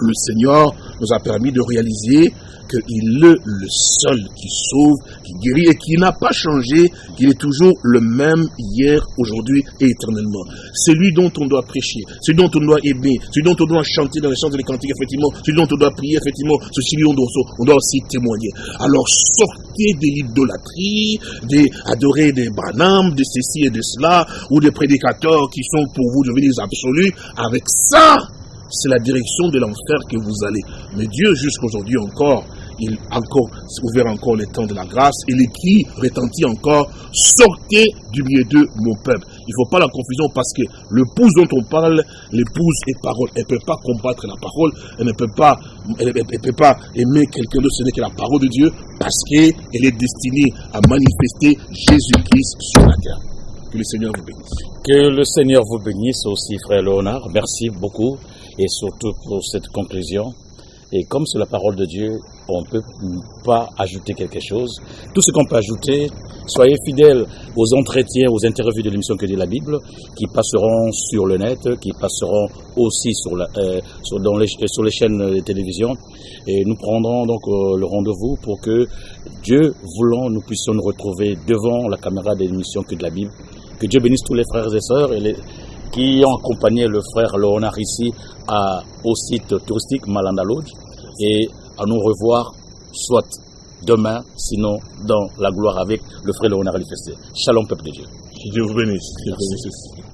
le Seigneur nous a permis de réaliser, qu'il est le seul qui sauve, qui guérit et qui n'a pas changé, qu'il est toujours le même hier, aujourd'hui et éternellement. C'est lui dont on doit prêcher, c'est lui dont on doit aimer, celui dont on doit chanter dans les chants et les cantiques, effectivement, celui dont on doit prier, effectivement, celui dont on doit aussi témoigner. Alors sortez de l'idolâtrie, d'adorer des branhams, de ceci et de cela, ou des prédicateurs qui sont pour vous devenir absolus. Avec ça, c'est la direction de l'enfer que vous allez. Mais Dieu, jusqu'aujourd'hui encore, il encore ouvert encore les temps de la grâce et les cris retentit encore, sortez du milieu de mon peuple. Il ne faut pas la confusion parce que l'épouse dont on parle, l'épouse est parole. Elle ne peut pas combattre la parole, elle ne peut pas, elle, peut pas aimer quelqu'un d'autre, ce n'est que la parole de Dieu parce qu'elle est destinée à manifester Jésus-Christ sur la terre. Que le Seigneur vous bénisse. Que le Seigneur vous bénisse aussi, frère Léonard. Merci beaucoup et surtout pour cette conclusion. Et comme c'est la parole de Dieu, on ne peut pas ajouter quelque chose. Tout ce qu'on peut ajouter, soyez fidèles aux entretiens, aux interviews de l'émission Que dit la Bible, qui passeront sur le net, qui passeront aussi sur, la, euh, sur, les, sur les chaînes de télévision. Et nous prendrons donc euh, le rendez-vous pour que Dieu voulant, nous puissions nous retrouver devant la caméra de l'émission Que de la Bible. Que Dieu bénisse tous les frères et sœurs et les, qui ont accompagné le frère Léonard ici à, au site touristique Malanda Lodge et à nous revoir soit demain, sinon dans la gloire avec le frère Léonard Alifesté. Shalom peuple de Dieu. Que Dieu vous bénisse.